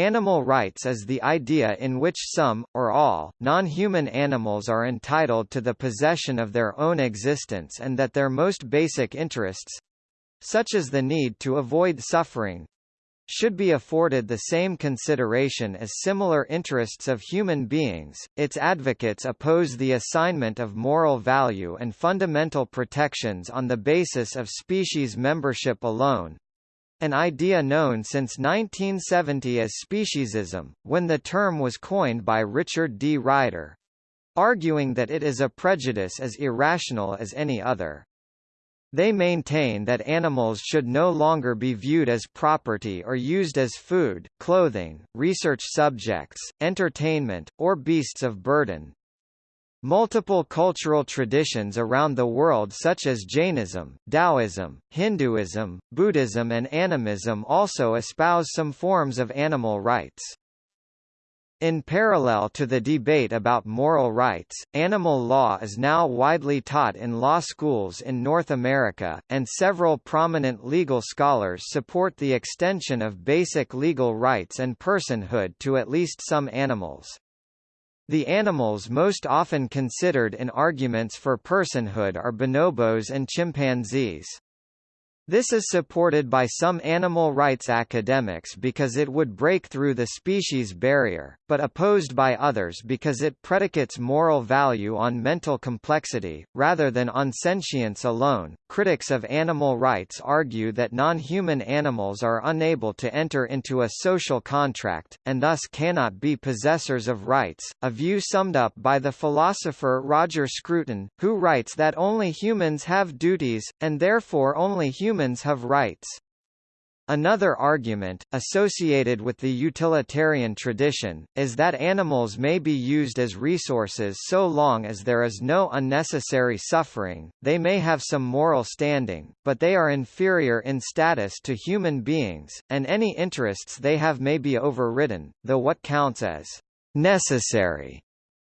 Animal rights is the idea in which some, or all, non-human animals are entitled to the possession of their own existence and that their most basic interests—such as the need to avoid suffering, should be afforded the same consideration as similar interests of human beings. Its advocates oppose the assignment of moral value and fundamental protections on the basis of species membership alone, an idea known since 1970 as speciesism, when the term was coined by Richard D. Ryder, arguing that it is a prejudice as irrational as any other. They maintain that animals should no longer be viewed as property or used as food, clothing, research subjects, entertainment, or beasts of burden, Multiple cultural traditions around the world such as Jainism, Taoism, Hinduism, Buddhism and animism also espouse some forms of animal rights. In parallel to the debate about moral rights, animal law is now widely taught in law schools in North America, and several prominent legal scholars support the extension of basic legal rights and personhood to at least some animals. The animals most often considered in arguments for personhood are bonobos and chimpanzees. This is supported by some animal rights academics because it would break through the species barrier, but opposed by others because it predicates moral value on mental complexity, rather than on sentience alone. Critics of animal rights argue that non-human animals are unable to enter into a social contract, and thus cannot be possessors of rights, a view summed up by the philosopher Roger Scruton, who writes that only humans have duties, and therefore only humans humans have rights. Another argument, associated with the utilitarian tradition, is that animals may be used as resources so long as there is no unnecessary suffering, they may have some moral standing, but they are inferior in status to human beings, and any interests they have may be overridden, though what counts as necessary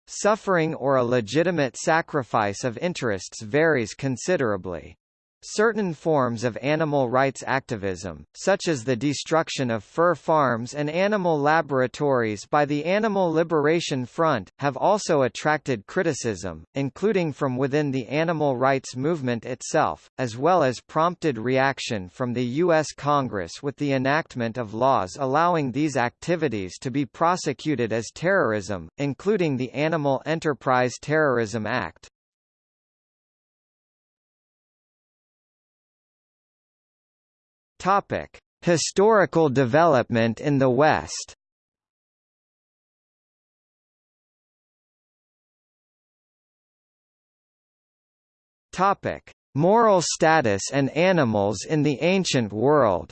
suffering or a legitimate sacrifice of interests varies considerably. Certain forms of animal rights activism, such as the destruction of fur farms and animal laboratories by the Animal Liberation Front, have also attracted criticism, including from within the animal rights movement itself, as well as prompted reaction from the U.S. Congress with the enactment of laws allowing these activities to be prosecuted as terrorism, including the Animal Enterprise Terrorism Act. Topic: Historical development in the West. Topic: Moral status and animals in the ancient world.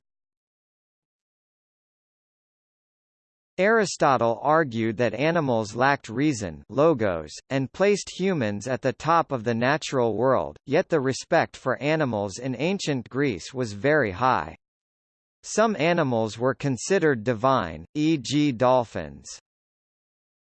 Aristotle argued that animals lacked reason logos, and placed humans at the top of the natural world, yet the respect for animals in ancient Greece was very high. Some animals were considered divine, e.g. dolphins.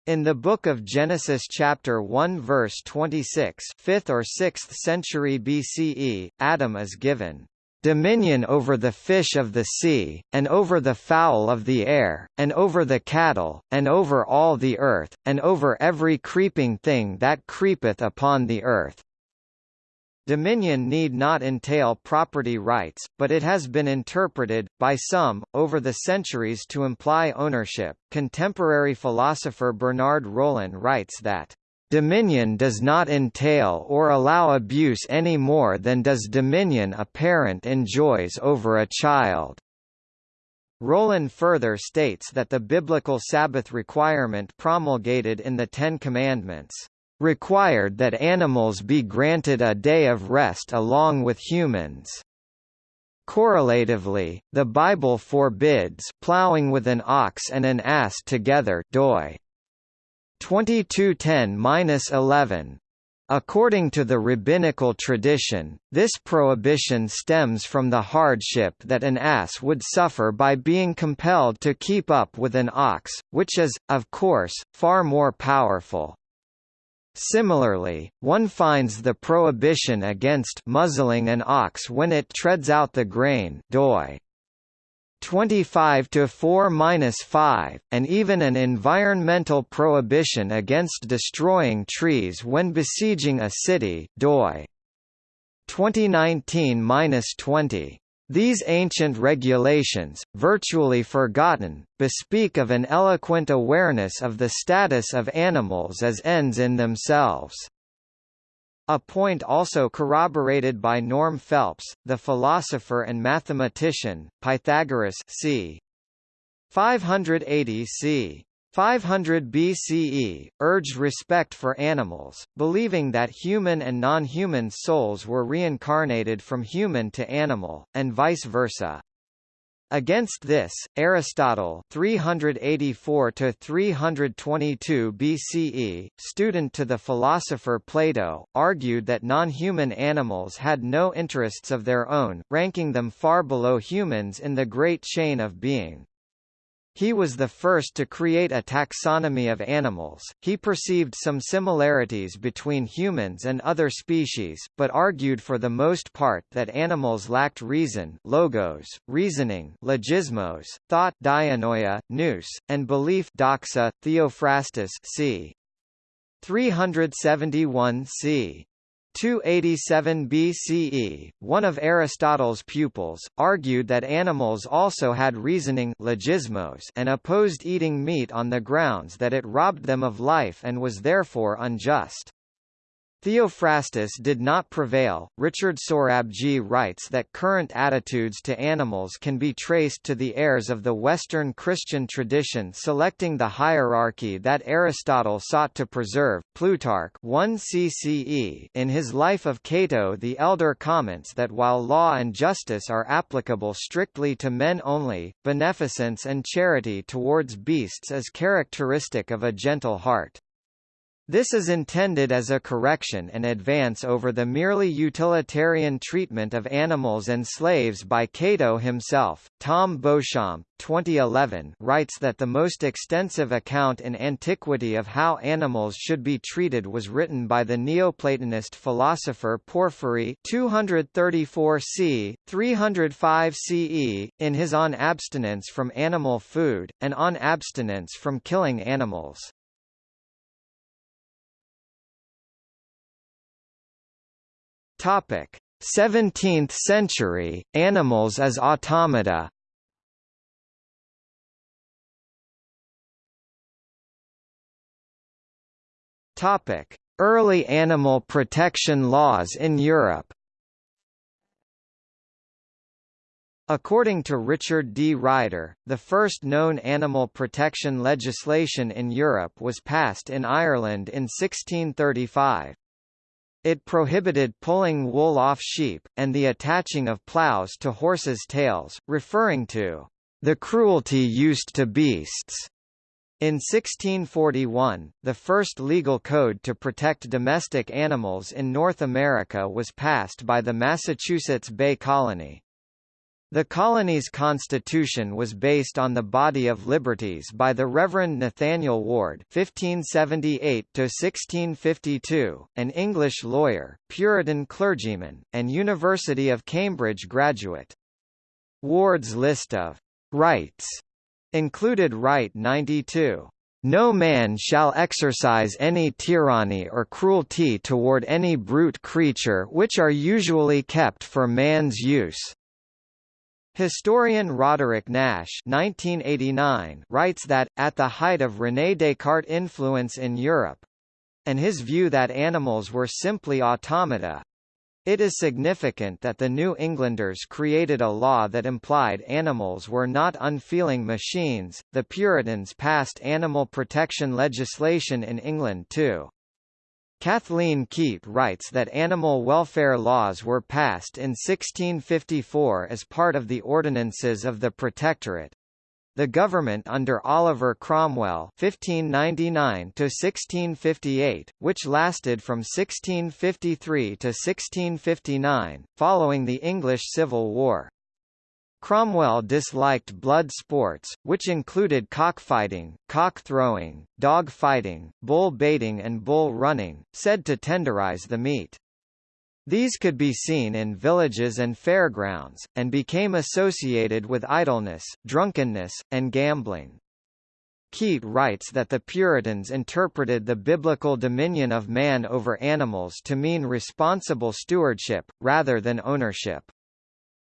In the Book of Genesis chapter 1 verse 26 5th or 6th century BCE, Adam is given dominion over the fish of the sea, and over the fowl of the air, and over the cattle, and over all the earth, and over every creeping thing that creepeth upon the earth. Dominion need not entail property rights, but it has been interpreted, by some, over the centuries to imply ownership. Contemporary philosopher Bernard Rollin writes that, Dominion does not entail or allow abuse any more than does dominion a parent enjoys over a child. Rollin further states that the biblical Sabbath requirement promulgated in the Ten Commandments required that animals be granted a day of rest along with humans. Correlatively, the Bible forbids plowing with an ox and an ass together doi 2210-11. According to the rabbinical tradition, this prohibition stems from the hardship that an ass would suffer by being compelled to keep up with an ox, which is, of course, far more powerful. Similarly, one finds the prohibition against muzzling an ox when it treads out the grain doi 25 to 4-5, and even an environmental prohibition against destroying trees when besieging a city doi 2019-20. These ancient regulations, virtually forgotten, bespeak of an eloquent awareness of the status of animals as ends in themselves. A point also corroborated by Norm Phelps, the philosopher and mathematician, Pythagoras c. 580 c. 500 BCE, urged respect for animals, believing that human and non-human souls were reincarnated from human to animal, and vice versa. Against this, Aristotle 384 322 BCE, student to the philosopher Plato, argued that non-human animals had no interests of their own, ranking them far below humans in the great chain of being. He was the first to create a taxonomy of animals. He perceived some similarities between humans and other species, but argued for the most part that animals lacked reason, logos, reasoning, logismos, thought, dianoia, nous, and belief, doxa. Theophrastus, c. 371 c. 287 BCE, one of Aristotle's pupils, argued that animals also had reasoning logismos and opposed eating meat on the grounds that it robbed them of life and was therefore unjust. Theophrastus did not prevail. Richard Sorabji writes that current attitudes to animals can be traced to the heirs of the Western Christian tradition selecting the hierarchy that Aristotle sought to preserve. Plutarch 1 CCE in his Life of Cato the Elder comments that while law and justice are applicable strictly to men only, beneficence and charity towards beasts is characteristic of a gentle heart. This is intended as a correction and advance over the merely utilitarian treatment of animals and slaves by Cato himself. Tom Beauchamp, 2011, writes that the most extensive account in antiquity of how animals should be treated was written by the Neoplatonist philosopher Porphyry 234 c. 305 CE, in his On Abstinence from Animal Food, and On Abstinence from Killing Animals. Topic: 17th century animals as automata. Topic: Early animal protection laws in Europe. According to Richard D. Ryder, the first known animal protection legislation in Europe was passed in Ireland in 1635. It prohibited pulling wool off sheep, and the attaching of ploughs to horses' tails, referring to the cruelty used to beasts. In 1641, the first legal code to protect domestic animals in North America was passed by the Massachusetts Bay Colony. The colony's constitution was based on the Body of Liberties by the Reverend Nathaniel Ward (1578–1652), an English lawyer, Puritan clergyman, and University of Cambridge graduate. Ward's list of rights included Right 92. No man shall exercise any tyranny or cruelty toward any brute creature which are usually kept for man's use, Historian Roderick Nash 1989 writes that, at the height of René Descartes' influence in Europe—and his view that animals were simply automata, it is significant that the New Englanders created a law that implied animals were not unfeeling machines. The Puritans passed animal protection legislation in England too. Kathleen Kete writes that animal welfare laws were passed in 1654 as part of the ordinances of the Protectorate. The government under Oliver Cromwell (1599–1658), which lasted from 1653 to 1659, following the English Civil War. Cromwell disliked blood sports, which included cockfighting, cock-throwing, dog-fighting, bull baiting and bull running, said to tenderize the meat. These could be seen in villages and fairgrounds, and became associated with idleness, drunkenness, and gambling. Kete writes that the Puritans interpreted the biblical dominion of man over animals to mean responsible stewardship, rather than ownership.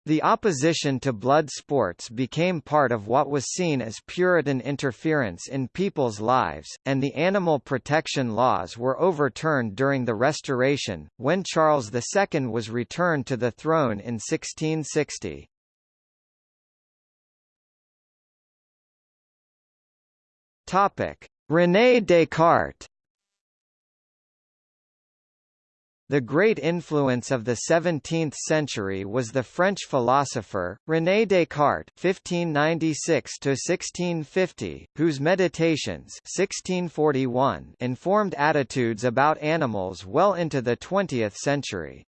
The opposition to blood sports became part of what was seen as Puritan interference in people's lives, and the animal protection laws were overturned during the Restoration, when Charles II was returned to the throne in 1660. René Descartes The great influence of the 17th century was the French philosopher, René Descartes (1596–1650), whose Meditations (1641) informed attitudes about animals well into the 20th century.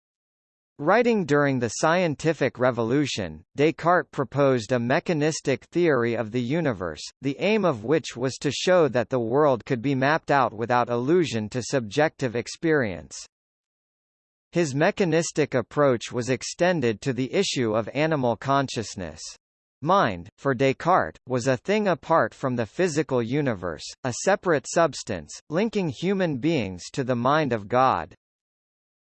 Writing during the scientific revolution, Descartes proposed a mechanistic theory of the universe, the aim of which was to show that the world could be mapped out without allusion to subjective experience. His mechanistic approach was extended to the issue of animal consciousness. Mind, for Descartes, was a thing apart from the physical universe, a separate substance, linking human beings to the mind of God.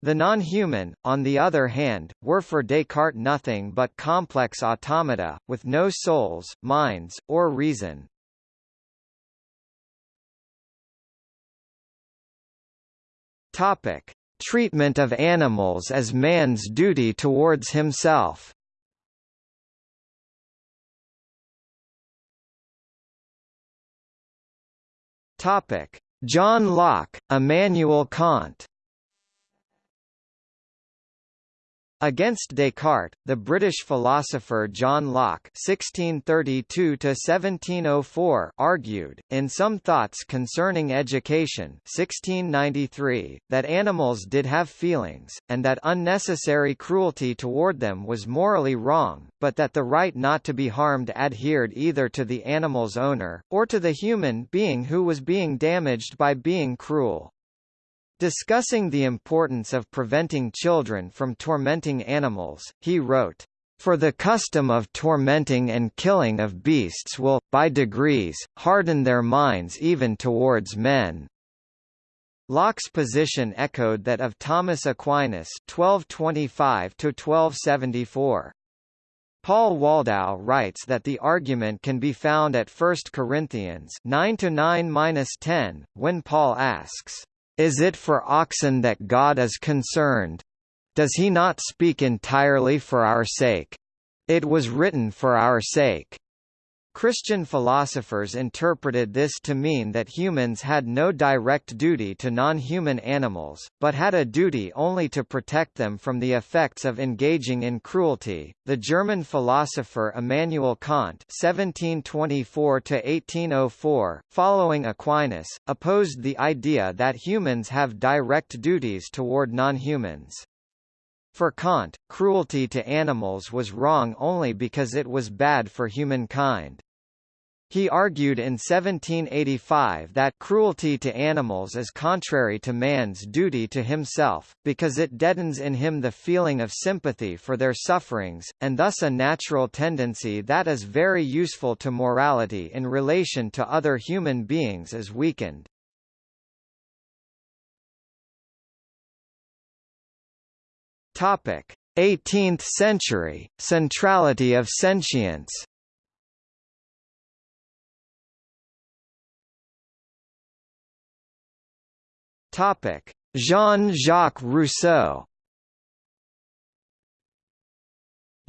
The non-human, on the other hand, were for Descartes nothing but complex automata, with no souls, minds, or reason. Topic. Treatment of animals as man's duty towards himself. John Locke, Immanuel Kant Against Descartes, the British philosopher John Locke (1632–1704) argued, in Some Thoughts Concerning Education (1693), that animals did have feelings, and that unnecessary cruelty toward them was morally wrong, but that the right not to be harmed adhered either to the animal's owner, or to the human being who was being damaged by being cruel. Discussing the importance of preventing children from tormenting animals, he wrote, for the custom of tormenting and killing of beasts will, by degrees, harden their minds even towards men. Locke's position echoed that of Thomas Aquinas (1225–1274). Paul Waldau writes that the argument can be found at 1 Corinthians 9 9-10, when Paul asks, is it for oxen that God is concerned? Does he not speak entirely for our sake? It was written for our sake. Christian philosophers interpreted this to mean that humans had no direct duty to non-human animals, but had a duty only to protect them from the effects of engaging in cruelty. The German philosopher Immanuel Kant (1724–1804), following Aquinas, opposed the idea that humans have direct duties toward non-humans. For Kant, cruelty to animals was wrong only because it was bad for humankind. He argued in 1785 that cruelty to animals is contrary to man's duty to himself, because it deadens in him the feeling of sympathy for their sufferings, and thus a natural tendency that is very useful to morality in relation to other human beings is weakened. Topic: 18th century centrality of sentience. Topic: Jean-Jacques Rousseau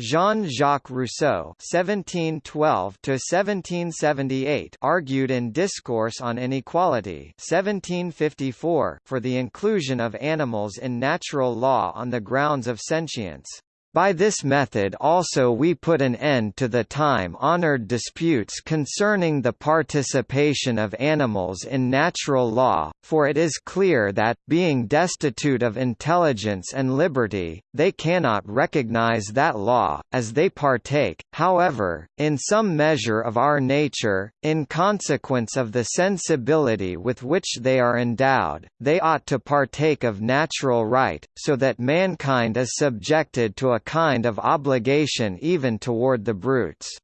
Jean-Jacques Rousseau (1712–1778) argued in Discourse on Inequality (1754) for the inclusion of animals in natural law on the grounds of sentience. By this method also we put an end to the time-honored disputes concerning the participation of animals in natural law, for it is clear that, being destitute of intelligence and liberty, they cannot recognize that law, as they partake, however, in some measure of our nature, in consequence of the sensibility with which they are endowed, they ought to partake of natural right, so that mankind is subjected to a kind of obligation even toward the brutes.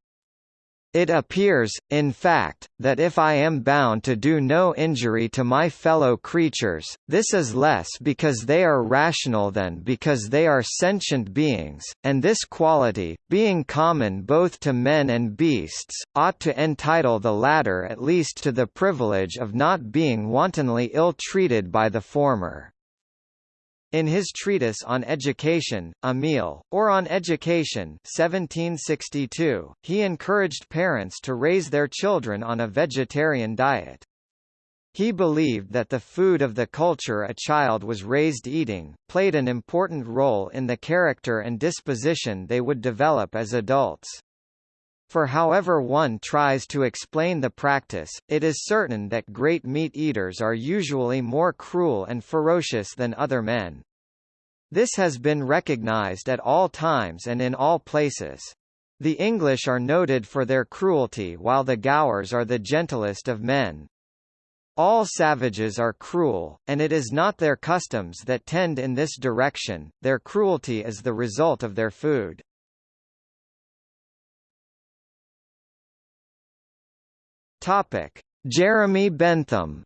It appears, in fact, that if I am bound to do no injury to my fellow creatures, this is less because they are rational than because they are sentient beings, and this quality, being common both to men and beasts, ought to entitle the latter at least to the privilege of not being wantonly ill-treated by the former. In his treatise on education, Emile, or on education 1762, he encouraged parents to raise their children on a vegetarian diet. He believed that the food of the culture a child was raised eating, played an important role in the character and disposition they would develop as adults. For however one tries to explain the practice, it is certain that great meat eaters are usually more cruel and ferocious than other men. This has been recognized at all times and in all places. The English are noted for their cruelty while the Gaurs are the gentlest of men. All savages are cruel, and it is not their customs that tend in this direction, their cruelty is the result of their food. Topic: Jeremy Bentham.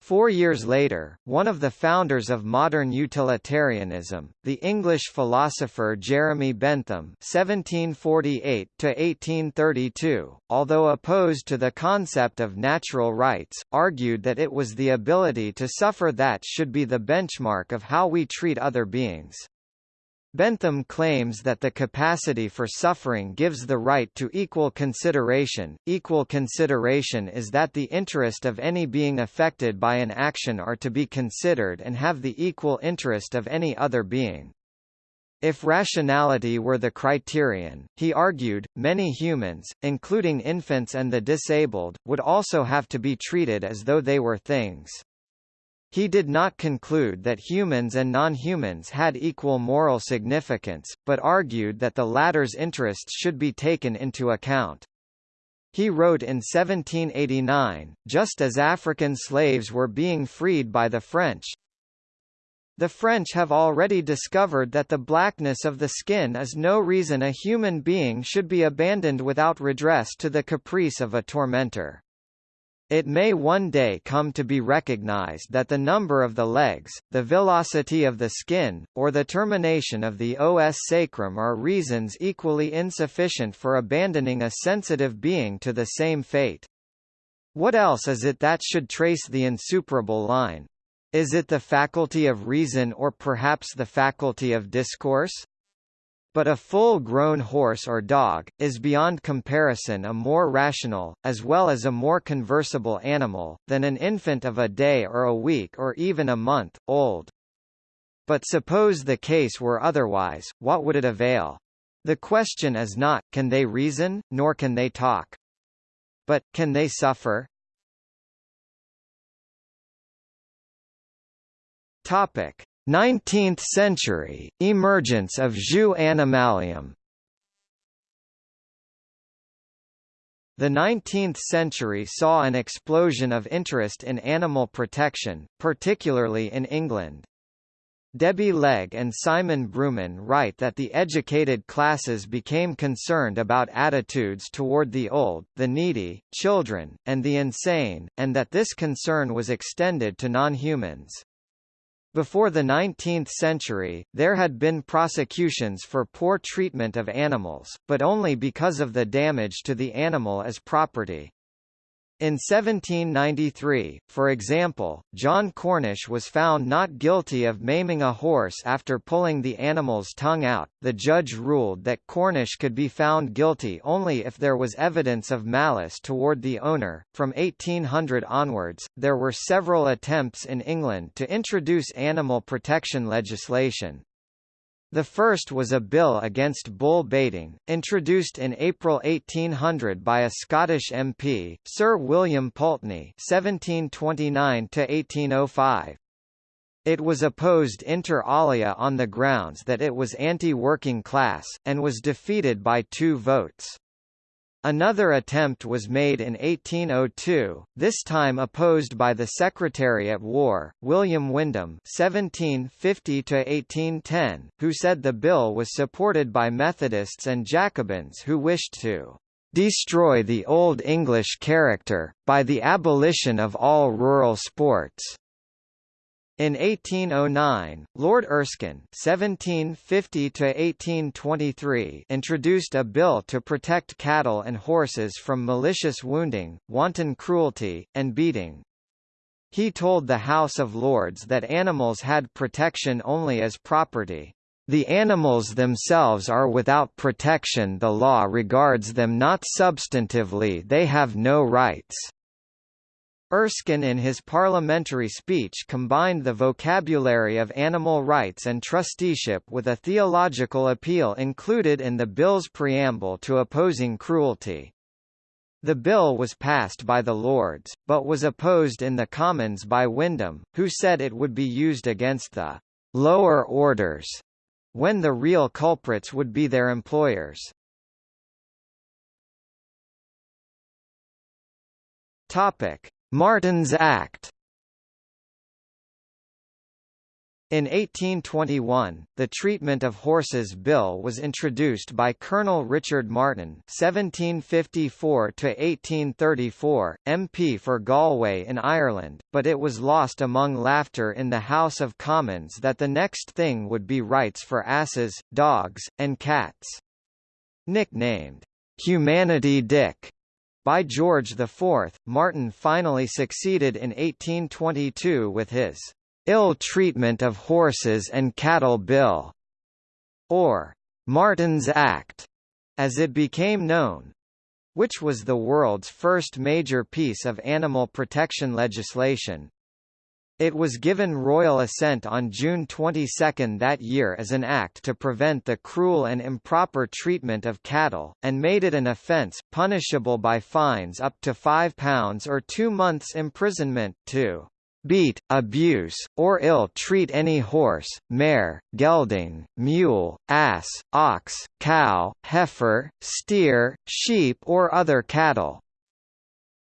Four years later, one of the founders of modern utilitarianism, the English philosopher Jeremy Bentham (1748–1832), although opposed to the concept of natural rights, argued that it was the ability to suffer that should be the benchmark of how we treat other beings. Bentham claims that the capacity for suffering gives the right to equal consideration. Equal consideration is that the interest of any being affected by an action are to be considered and have the equal interest of any other being. If rationality were the criterion, he argued, many humans, including infants and the disabled, would also have to be treated as though they were things. He did not conclude that humans and non-humans had equal moral significance, but argued that the latter's interests should be taken into account. He wrote in 1789, just as African slaves were being freed by the French, the French have already discovered that the blackness of the skin is no reason a human being should be abandoned without redress to the caprice of a tormentor. It may one day come to be recognized that the number of the legs, the villosity of the skin, or the termination of the os sacrum are reasons equally insufficient for abandoning a sensitive being to the same fate. What else is it that should trace the insuperable line? Is it the faculty of reason or perhaps the faculty of discourse? But a full-grown horse or dog, is beyond comparison a more rational, as well as a more conversable animal, than an infant of a day or a week or even a month, old. But suppose the case were otherwise, what would it avail? The question is not, can they reason, nor can they talk. But, can they suffer? Topic. 19th century, emergence of jus animalium The 19th century saw an explosion of interest in animal protection, particularly in England. Debbie Legge and Simon Brooman write that the educated classes became concerned about attitudes toward the old, the needy, children, and the insane, and that this concern was extended to non-humans. Before the 19th century, there had been prosecutions for poor treatment of animals, but only because of the damage to the animal as property. In 1793, for example, John Cornish was found not guilty of maiming a horse after pulling the animal's tongue out. The judge ruled that Cornish could be found guilty only if there was evidence of malice toward the owner. From 1800 onwards, there were several attempts in England to introduce animal protection legislation. The first was a bill against bull baiting, introduced in April 1800 by a Scottish MP, Sir William Pulteney (1729–1805). It was opposed inter alia on the grounds that it was anti-working class, and was defeated by two votes. Another attempt was made in 1802, this time opposed by the Secretary at War, William Windham (1750–1810), who said the bill was supported by Methodists and Jacobins who wished to destroy the Old English character, by the abolition of all rural sports. In 1809, Lord Erskine (1750–1823) introduced a bill to protect cattle and horses from malicious wounding, wanton cruelty, and beating. He told the House of Lords that animals had protection only as property. The animals themselves are without protection the law regards them not substantively they have no rights. Erskine in his parliamentary speech combined the vocabulary of animal rights and trusteeship with a theological appeal included in the bill's preamble to opposing cruelty. The bill was passed by the Lords, but was opposed in the Commons by Windham, who said it would be used against the lower orders, when the real culprits would be their employers. Topic. Martin's Act In 1821, the Treatment of Horses Bill was introduced by Colonel Richard Martin (1754–1834), MP for Galway in Ireland, but it was lost among laughter in the House of Commons that the next thing would be rights for asses, dogs, and cats. Nicknamed "Humanity Dick," By George IV, Martin finally succeeded in 1822 with his Ill Treatment of Horses and Cattle Bill, or Martin's Act, as it became known, which was the world's first major piece of animal protection legislation. It was given royal assent on June 22 that year as an act to prevent the cruel and improper treatment of cattle, and made it an offence, punishable by fines up to £5 or two months' imprisonment, to beat, abuse, or ill-treat any horse, mare, gelding, mule, ass, ox, cow, heifer, steer, sheep or other cattle,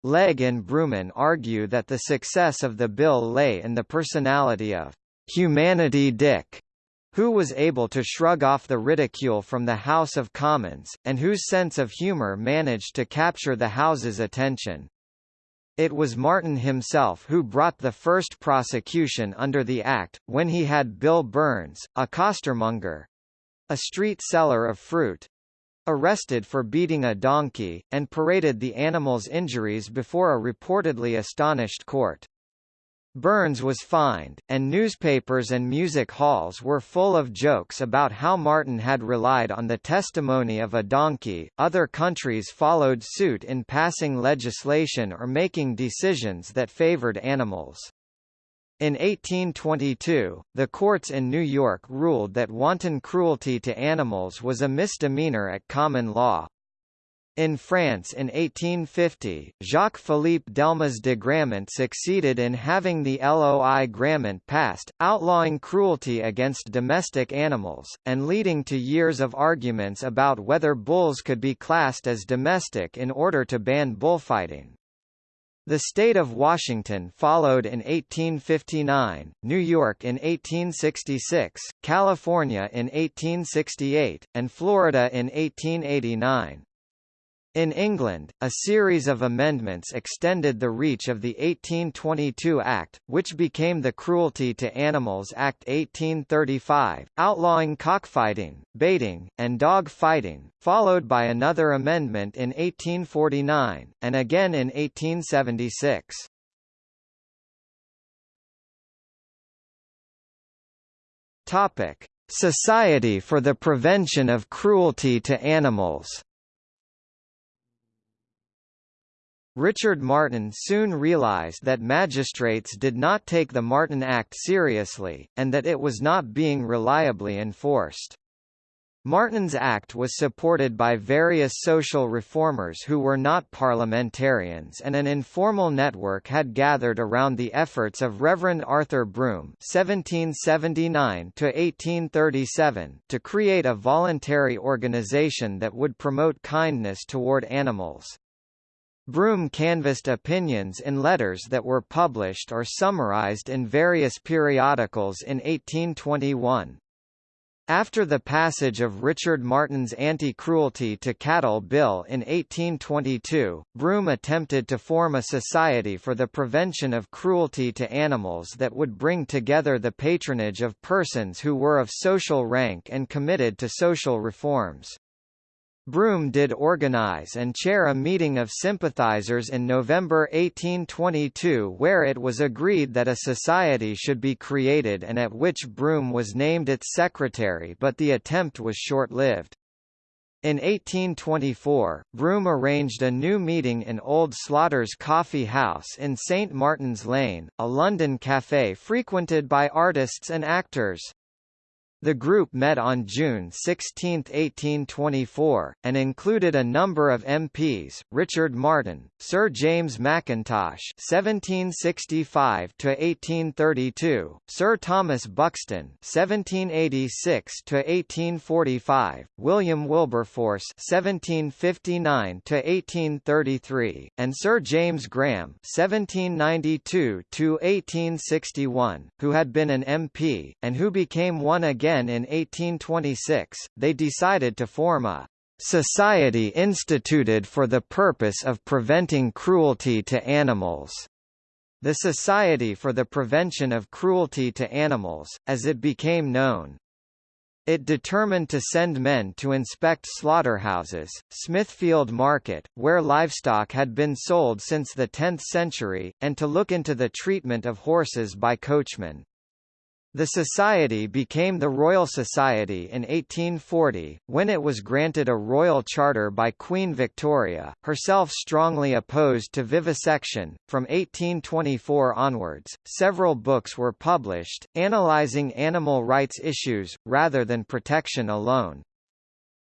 Legge and Brooman argue that the success of the bill lay in the personality of «Humanity Dick», who was able to shrug off the ridicule from the House of Commons, and whose sense of humour managed to capture the House's attention. It was Martin himself who brought the first prosecution under the Act, when he had Bill Burns, a costermonger—a street seller of fruit, arrested for beating a donkey, and paraded the animal's injuries before a reportedly astonished court. Burns was fined, and newspapers and music halls were full of jokes about how Martin had relied on the testimony of a donkey. Other countries followed suit in passing legislation or making decisions that favored animals. In 1822, the courts in New York ruled that wanton cruelty to animals was a misdemeanor at common law. In France in 1850, Jacques-Philippe Delmas de Grammont succeeded in having the Loi Grammont passed, outlawing cruelty against domestic animals, and leading to years of arguments about whether bulls could be classed as domestic in order to ban bullfighting. The state of Washington followed in 1859, New York in 1866, California in 1868, and Florida in 1889. In England, a series of amendments extended the reach of the 1822 Act, which became the Cruelty to Animals Act 1835, outlawing cockfighting, baiting, and dog fighting, followed by another amendment in 1849, and again in 1876. Society for the Prevention of Cruelty to Animals Richard Martin soon realized that magistrates did not take the Martin Act seriously, and that it was not being reliably enforced. Martin's Act was supported by various social reformers who were not parliamentarians and an informal network had gathered around the efforts of Reverend Arthur Broom (1779–1837) to create a voluntary organization that would promote kindness toward animals. Broom canvassed opinions in letters that were published or summarized in various periodicals in 1821. After the passage of Richard Martin's Anti-Cruelty to Cattle Bill in 1822, Broom attempted to form a society for the prevention of cruelty to animals that would bring together the patronage of persons who were of social rank and committed to social reforms. Broom did organize and chair a meeting of sympathizers in November 1822 where it was agreed that a society should be created and at which Broom was named its secretary but the attempt was short-lived. In 1824, Broom arranged a new meeting in Old Slaughter's Coffee House in St Martin's Lane, a London café frequented by artists and actors. The group met on June 16, 1824, and included a number of MPs, Richard Martin, Sir James Mackintosh (1765–1832), Sir Thomas Buxton (1786–1845), William Wilberforce (1759–1833), and Sir James Graham (1792–1861), who had been an MP and who became one again again in 1826, they decided to form a society instituted for the purpose of preventing cruelty to animals. The Society for the Prevention of Cruelty to Animals, as it became known. It determined to send men to inspect slaughterhouses, Smithfield Market, where livestock had been sold since the 10th century, and to look into the treatment of horses by coachmen. The society became the Royal Society in 1840, when it was granted a royal charter by Queen Victoria, herself strongly opposed to vivisection. From 1824 onwards, several books were published, analysing animal rights issues, rather than protection alone.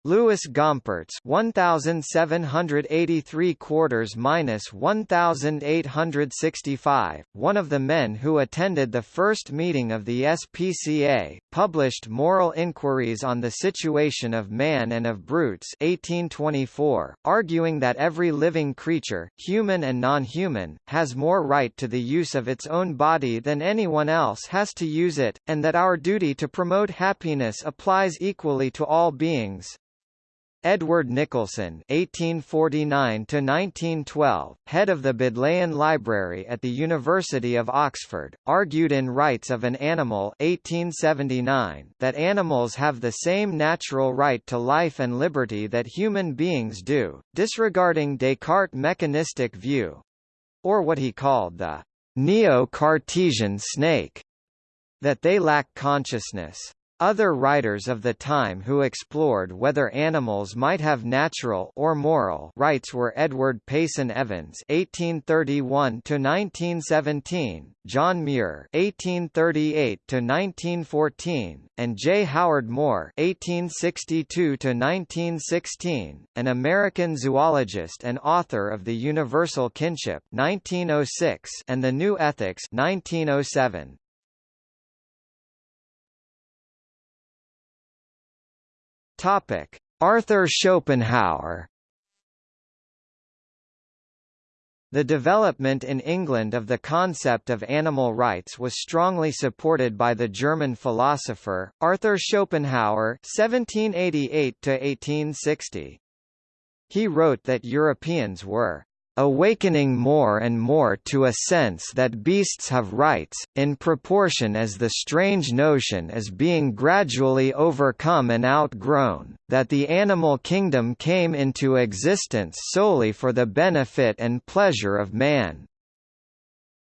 Louis Gompertz 1783 quarters minus 1865, one of the men who attended the first meeting of the SPCA, published Moral Inquiries on the Situation of Man and of Brutes 1824, arguing that every living creature, human and non-human, has more right to the use of its own body than anyone else has to use it, and that our duty to promote happiness applies equally to all beings. Edward Nicholson (1849–1912), head of the Bodleian Library at the University of Oxford, argued in *Rights of an Animal* (1879) that animals have the same natural right to life and liberty that human beings do, disregarding Descartes' mechanistic view, or what he called the neo-Cartesian snake, that they lack consciousness. Other writers of the time who explored whether animals might have natural or moral rights were Edward Payson Evans (1831–1917), John Muir (1838–1914), and J. Howard Moore (1862–1916), an American zoologist and author of The Universal Kinship (1906) and The New Ethics (1907). Topic: Arthur Schopenhauer. The development in England of the concept of animal rights was strongly supported by the German philosopher, Arthur Schopenhauer (1788–1860). He wrote that Europeans were awakening more and more to a sense that beasts have rights, in proportion as the strange notion is being gradually overcome and outgrown, that the animal kingdom came into existence solely for the benefit and pleasure of man.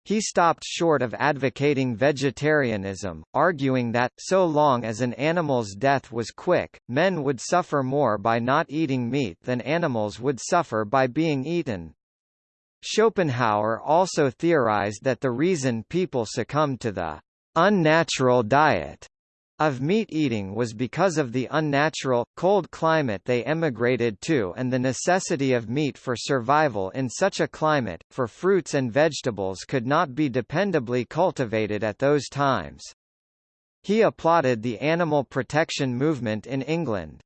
He stopped short of advocating vegetarianism, arguing that, so long as an animal's death was quick, men would suffer more by not eating meat than animals would suffer by being eaten. Schopenhauer also theorized that the reason people succumbed to the unnatural diet of meat eating was because of the unnatural, cold climate they emigrated to and the necessity of meat for survival in such a climate, for fruits and vegetables could not be dependably cultivated at those times. He applauded the animal protection movement in England.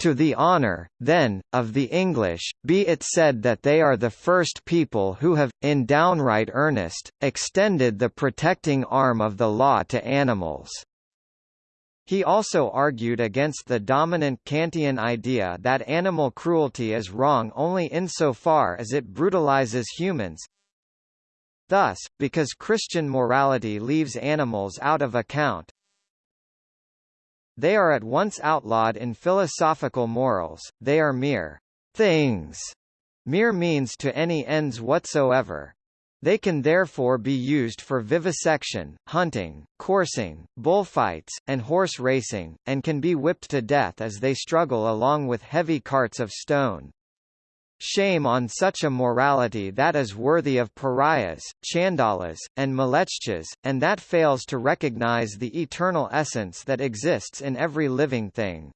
To the honour, then, of the English, be it said that they are the first people who have, in downright earnest, extended the protecting arm of the law to animals. He also argued against the dominant Kantian idea that animal cruelty is wrong only insofar as it brutalizes humans. Thus, because Christian morality leaves animals out of account, they are at once outlawed in philosophical morals, they are mere things. Mere means to any ends whatsoever. They can therefore be used for vivisection, hunting, coursing, bullfights, and horse racing, and can be whipped to death as they struggle along with heavy carts of stone. Shame on such a morality that is worthy of pariahs, chandalas, and mlechchas, and that fails to recognize the eternal essence that exists in every living thing.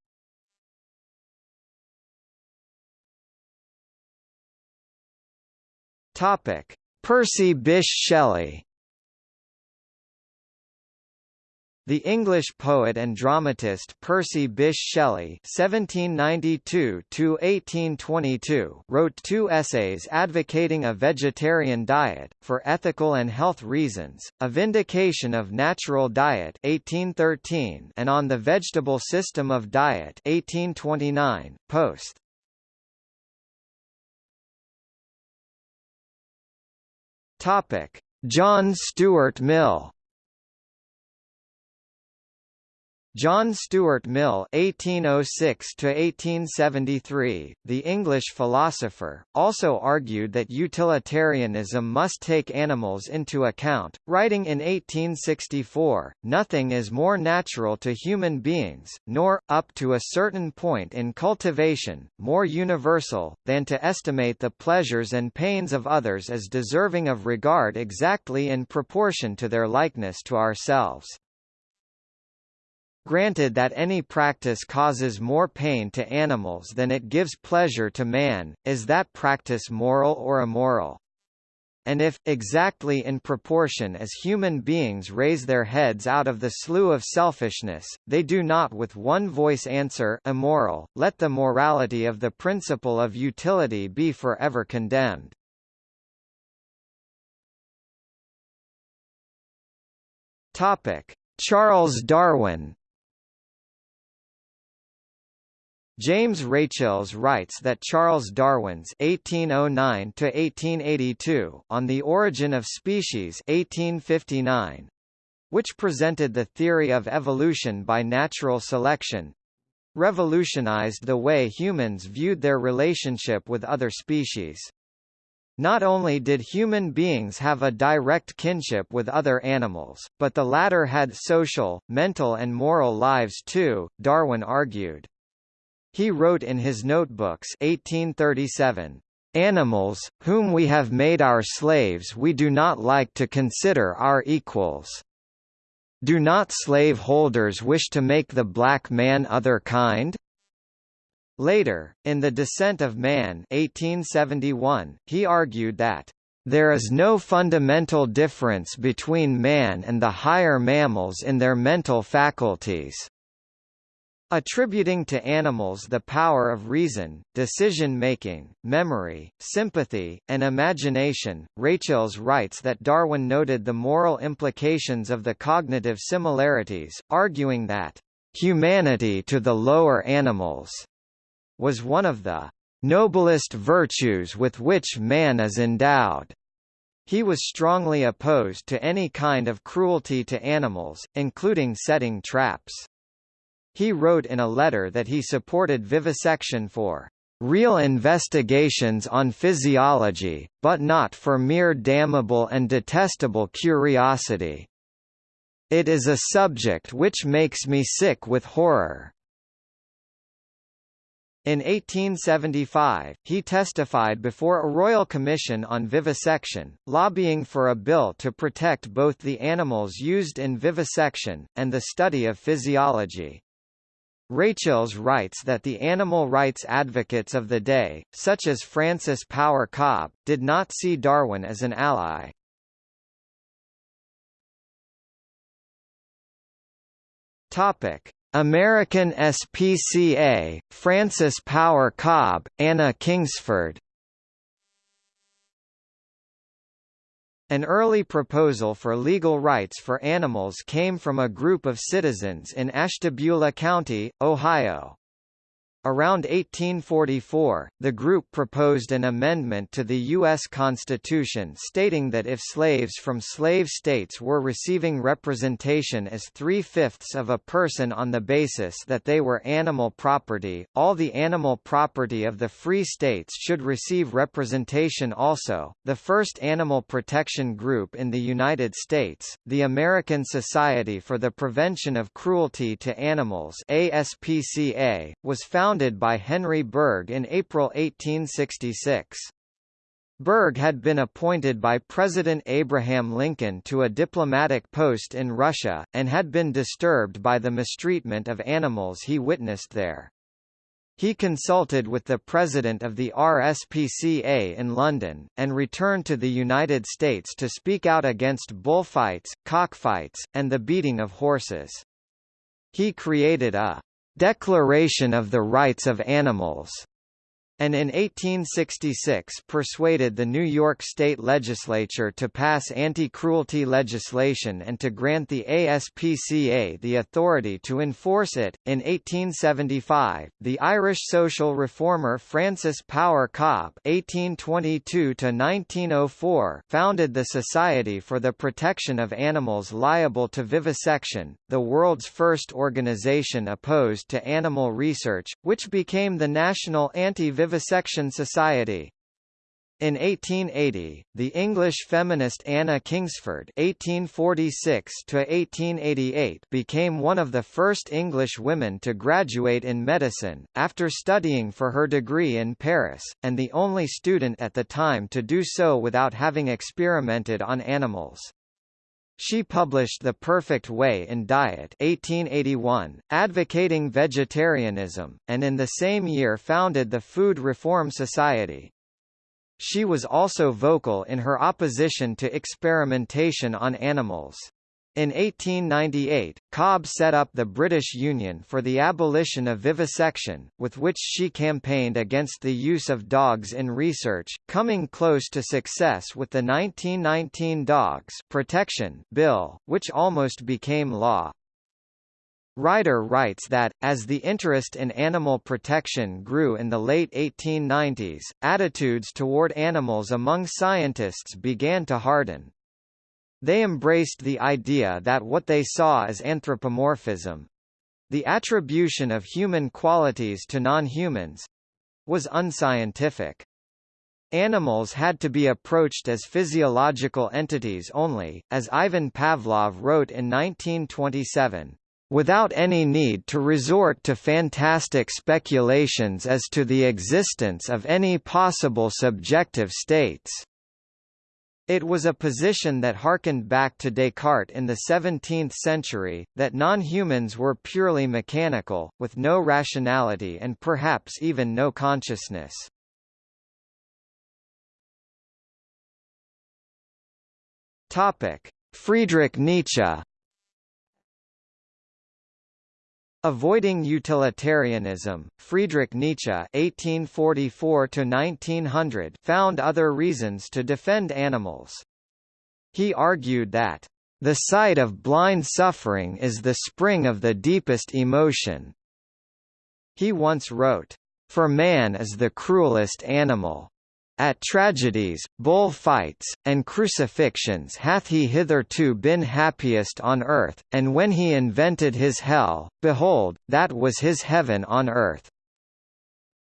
Percy Bysshe Shelley The English poet and dramatist Percy Bysshe Shelley (1792–1822) wrote two essays advocating a vegetarian diet for ethical and health reasons, "A Vindication of Natural Diet" (1813) and "On the Vegetable System of Diet" (1829). Post. Topic: John Stuart Mill John Stuart Mill (1806–1873), the English philosopher, also argued that utilitarianism must take animals into account, writing in 1864, "Nothing is more natural to human beings, nor, up to a certain point in cultivation, more universal, than to estimate the pleasures and pains of others as deserving of regard exactly in proportion to their likeness to ourselves." Granted that any practice causes more pain to animals than it gives pleasure to man, is that practice moral or immoral? And if, exactly in proportion as human beings raise their heads out of the slough of selfishness, they do not with one voice answer immoral, let the morality of the principle of utility be forever condemned. Charles Darwin James Rachels writes that Charles Darwin's (1809–1882) On the Origin of Species (1859), which presented the theory of evolution by natural selection, revolutionized the way humans viewed their relationship with other species. Not only did human beings have a direct kinship with other animals, but the latter had social, mental and moral lives too, Darwin argued. He wrote in his notebooks 1837, "Animals, whom we have made our slaves we do not like to consider our equals. Do not slave holders wish to make the black man other kind?" Later, in The Descent of Man 1871, he argued that there is no fundamental difference between man and the higher mammals in their mental faculties. Attributing to animals the power of reason, decision-making, memory, sympathy, and imagination, Rachels writes that Darwin noted the moral implications of the cognitive similarities, arguing that, "...humanity to the lower animals," was one of the noblest virtues with which man is endowed. He was strongly opposed to any kind of cruelty to animals, including setting traps. He wrote in a letter that he supported vivisection for real investigations on physiology, but not for mere damnable and detestable curiosity. It is a subject which makes me sick with horror. In 1875, he testified before a royal commission on vivisection, lobbying for a bill to protect both the animals used in vivisection, and the study of physiology. Rachels writes that the animal rights advocates of the day, such as Frances Power Cobbe, did not see Darwin as an ally. Topic: American SPCA, Frances Power Cobbe, Anna Kingsford An early proposal for legal rights for animals came from a group of citizens in Ashtabula County, Ohio. Around 1844, the group proposed an amendment to the U.S. Constitution stating that if slaves from slave states were receiving representation as three-fifths of a person on the basis that they were animal property, all the animal property of the free states should receive representation also. The first animal protection group in the United States, the American Society for the Prevention of Cruelty to Animals ASPCA, was founded founded by Henry Bergh in April 1866. Bergh had been appointed by President Abraham Lincoln to a diplomatic post in Russia, and had been disturbed by the mistreatment of animals he witnessed there. He consulted with the president of the RSPCA in London, and returned to the United States to speak out against bullfights, cockfights, and the beating of horses. He created a Declaration of the Rights of Animals and in 1866 persuaded the New York State Legislature to pass anti-cruelty legislation and to grant the ASPCA the authority to enforce it. In 1875, the Irish social reformer Frances Power Cobbe (1822–1904) founded the Society for the Protection of Animals Liable to Vivisection, the world's first organization opposed to animal research, which became the National Anti-Vivisection Vivisection Society. In 1880, the English feminist Anna Kingsford (1846–1888) became one of the first English women to graduate in medicine, after studying for her degree in Paris, and the only student at the time to do so without having experimented on animals. She published The Perfect Way in Diet 1881, advocating vegetarianism, and in the same year founded the Food Reform Society. She was also vocal in her opposition to experimentation on animals. In 1898, Cobbe set up the British Union for the Abolition of Vivisection, with which she campaigned against the use of dogs in research, coming close to success with the 1919 Dogs Protection Bill, which almost became law. Ryder writes that, as the interest in animal protection grew in the late 1890s, attitudes toward animals among scientists began to harden. They embraced the idea that what they saw as anthropomorphism the attribution of human qualities to non-humans was unscientific. Animals had to be approached as physiological entities only, as Ivan Pavlov wrote in 1927, without any need to resort to fantastic speculations as to the existence of any possible subjective states. It was a position that harkened back to Descartes in the 17th century, that non-humans were purely mechanical, with no rationality and perhaps even no consciousness. Friedrich Nietzsche Avoiding utilitarianism, Friedrich Nietzsche (1844–1900) found other reasons to defend animals. He argued that the sight of blind suffering is the spring of the deepest emotion. He once wrote, For man is the cruelest animal. At tragedies, bull fights, and crucifixions hath he hitherto been happiest on earth, and when he invented his hell, behold, that was his heaven on earth.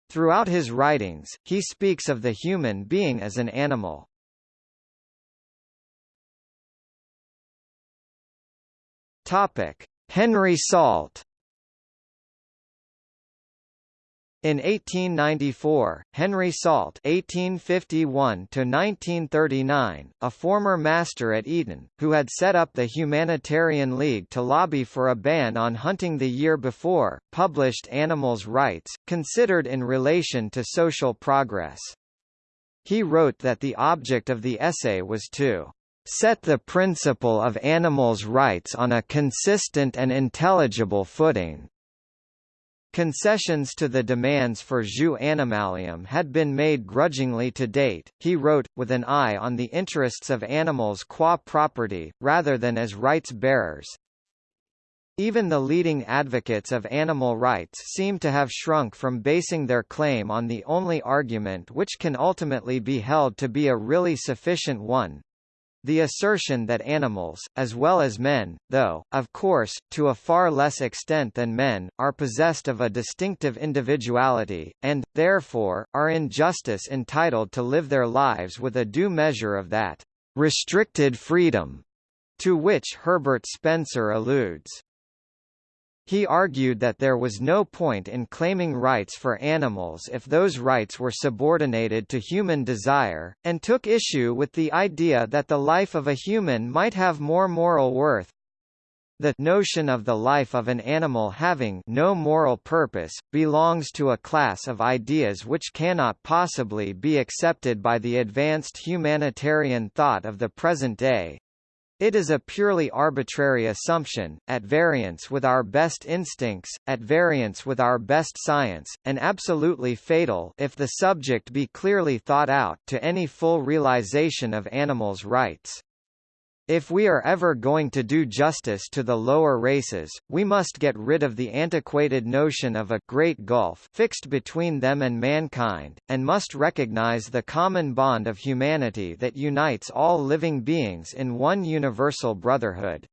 Throughout his writings, he speaks of the human being as an animal. Henry Salt In 1894, Henry Salt (1851–1939), a former master at Eton, who had set up the Humanitarian League to lobby for a ban on hunting the year before, published Animals' Rights, considered in relation to social progress. He wrote that the object of the essay was to set the principle of animals' rights on a consistent and intelligible footing, Concessions to the demands for jus animalium had been made grudgingly to date, he wrote, with an eye on the interests of animals qua property, rather than as rights bearers. Even the leading advocates of animal rights seem to have shrunk from basing their claim on the only argument which can ultimately be held to be a really sufficient one, the assertion that animals, as well as men, though, of course, to a far less extent than men, are possessed of a distinctive individuality, and, therefore, are in justice entitled to live their lives with a due measure of that restricted freedom to which Herbert Spencer alludes. He argued that there was no point in claiming rights for animals if those rights were subordinated to human desire, and took issue with the idea that the life of a human might have more moral worth. The notion of the life of an animal having no moral purpose, belongs to a class of ideas which cannot possibly be accepted by the advanced humanitarian thought of the present day. It is a purely arbitrary assumption, at variance with our best instincts, at variance with our best science, and absolutely fatal if the subject be clearly thought out to any full realization of animals' rights. If we are ever going to do justice to the lower races, we must get rid of the antiquated notion of a great gulf fixed between them and mankind, and must recognize the common bond of humanity that unites all living beings in one universal brotherhood.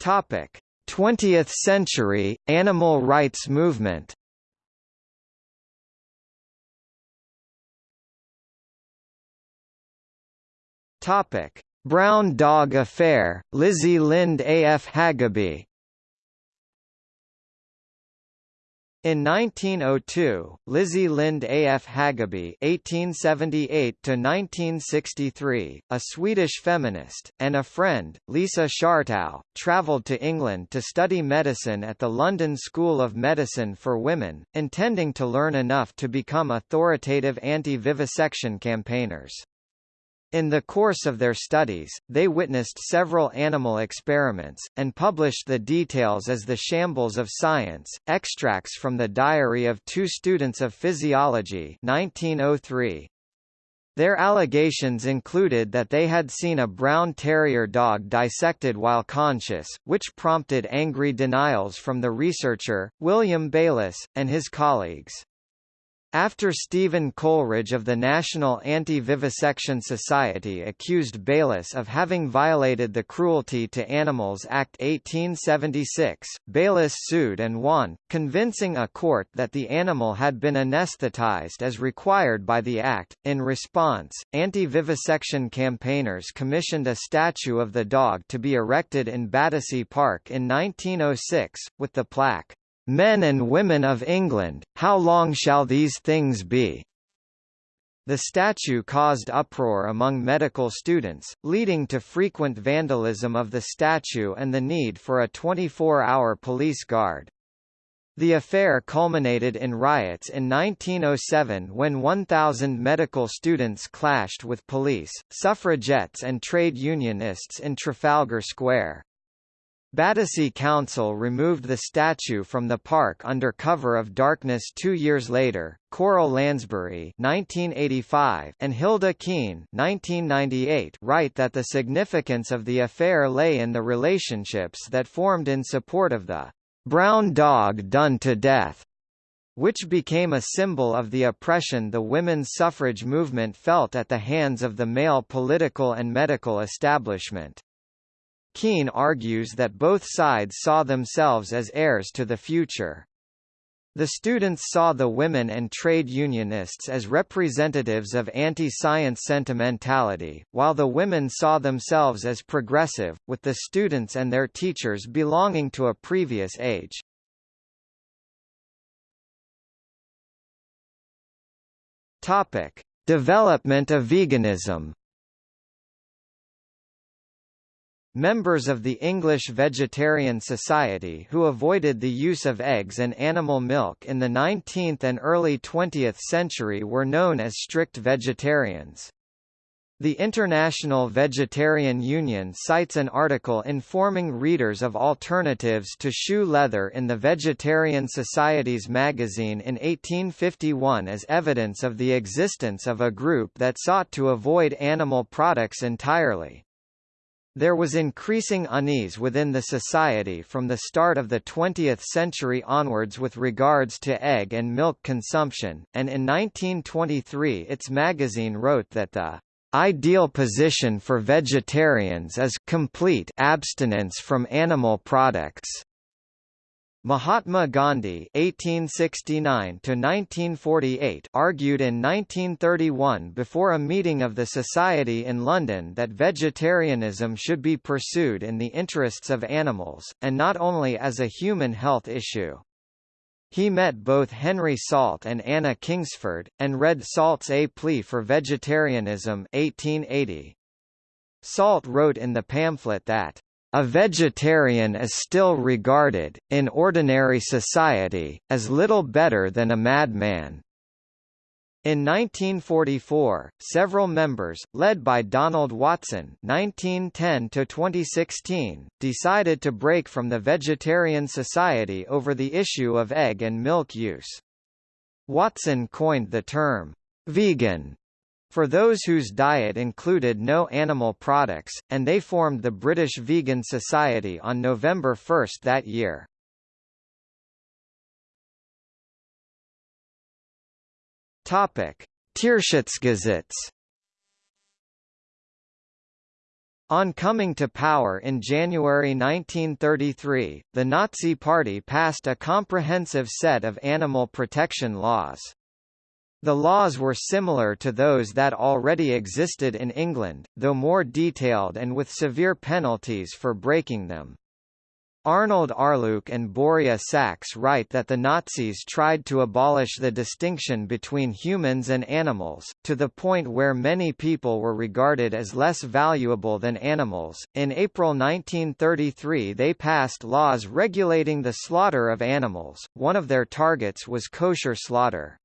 Topic: 20th century animal rights movement. Topic: Brown Dog Affair, Lizzie Lind A. F. Hageby In 1902, Lizzie Lind A. F. Hageby (1878–1963), a Swedish feminist, and a friend, Lisa Schartau, travelled to England to study medicine at the London School of Medicine for Women, intending to learn enough to become authoritative anti-vivisection campaigners. In the course of their studies, they witnessed several animal experiments, and published the details as The Shambles of Science, extracts from the Diary of Two Students of Physiology 1903. Their allegations included that they had seen a brown terrier dog dissected while conscious, which prompted angry denials from the researcher, William Bayliss, and his colleagues. After Stephen Coleridge of the National Anti-Vivisection Society accused Bayliss of having violated the Cruelty to Animals Act 1876, Bayliss sued and won, convincing a court that the animal had been anesthetized as required by the Act. In response, anti-vivisection campaigners commissioned a statue of the dog to be erected in Battersea Park in 1906, with the plaque, Men and women of England, how long shall these things be? The statue caused uproar among medical students, leading to frequent vandalism of the statue and the need for a 24-hour police guard. The affair culminated in riots in 1907 when 1,000 medical students clashed with police, suffragettes and trade unionists in Trafalgar Square. Battersea Council removed the statue from the park under cover of darkness two years later. Coral Lansbury (1985) and Hilda Kean (1998) write that the significance of the affair lay in the relationships that formed in support of the brown dog done to death, which became a symbol of the oppression the women's suffrage movement felt at the hands of the male political and medical establishment. Kean argues that both sides saw themselves as heirs to the future. The students saw the women and trade unionists as representatives of anti-science sentimentality, while the women saw themselves as progressive, with the students and their teachers belonging to a previous age. Topic: Development of veganism. Members of the English Vegetarian Society who avoided the use of eggs and animal milk in the 19th and early 20th century were known as strict vegetarians. The International Vegetarian Union cites an article informing readers of alternatives to shoe leather in the Vegetarian Society's magazine in 1851 as evidence of the existence of a group that sought to avoid animal products entirely. There was increasing unease within the society from the start of the 20th century onwards with regards to egg and milk consumption, and in 1923 its magazine wrote that the ideal position for vegetarians is complete abstinence from animal products. Mahatma Gandhi (1869–1948) argued in 1931 before a meeting of the Society in London that vegetarianism should be pursued in the interests of animals, and not only as a human health issue. He met both Henry Salt and Anna Kingsford, and read Salt's A Plea for Vegetarianism 1880. Salt wrote in the pamphlet that a vegetarian is still regarded, in ordinary society, as little better than a madman. In 1944, several members, led by Donald Watson (1910–2016), decided to break from the Vegetarian Society over the issue of egg and milk use. Watson coined the term vegan for those whose diet included no animal products, and they formed the British Vegan Society on November 1 that year. Topic: Tierschutzgesetz On coming to power in January 1933, the Nazi Party passed a comprehensive set of animal protection laws. The laws were similar to those that already existed in England, though more detailed and with severe penalties for breaking them. Arnold Arluke and Boria Sachs write that the Nazis tried to abolish the distinction between humans and animals, to the point where many people were regarded as less valuable than animals. In April 1933, they passed laws regulating the slaughter of animals, one of their targets was kosher slaughter.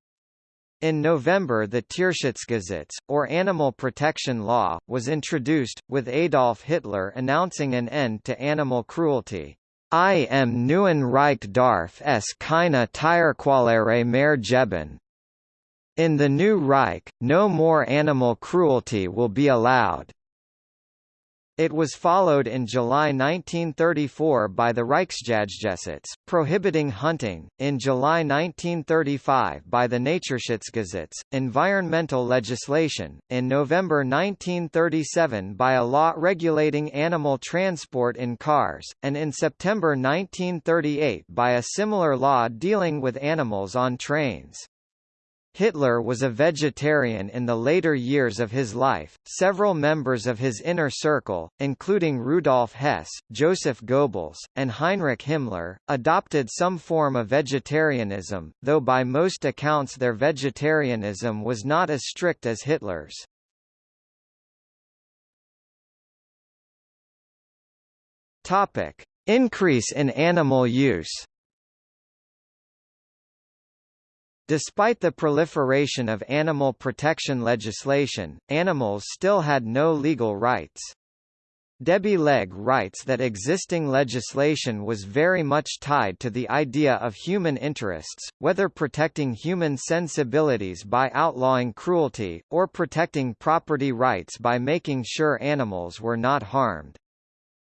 In November the Tierschutzgesetz, or Animal Protection Law, was introduced, with Adolf Hitler announcing an end to animal cruelty. I am neuen Reich darf es keine Tierquälerei mehr geben. In the new Reich, no more animal cruelty will be allowed. It was followed in July 1934 by the Reichsjagdgesetz, prohibiting hunting, in July 1935 by the Naturschutzgesetz, environmental legislation, in November 1937 by a law regulating animal transport in cars, and in September 1938 by a similar law dealing with animals on trains. Hitler was a vegetarian in the later years of his life. Several members of his inner circle, including Rudolf Hess, Joseph Goebbels, and Heinrich Himmler, adopted some form of vegetarianism, though by most accounts their vegetarianism was not as strict as Hitler's. Topic: Increase in animal use. Despite the proliferation of animal protection legislation, animals still had no legal rights. Debbie Legge writes that existing legislation was very much tied to the idea of human interests, whether protecting human sensibilities by outlawing cruelty, or protecting property rights by making sure animals were not harmed.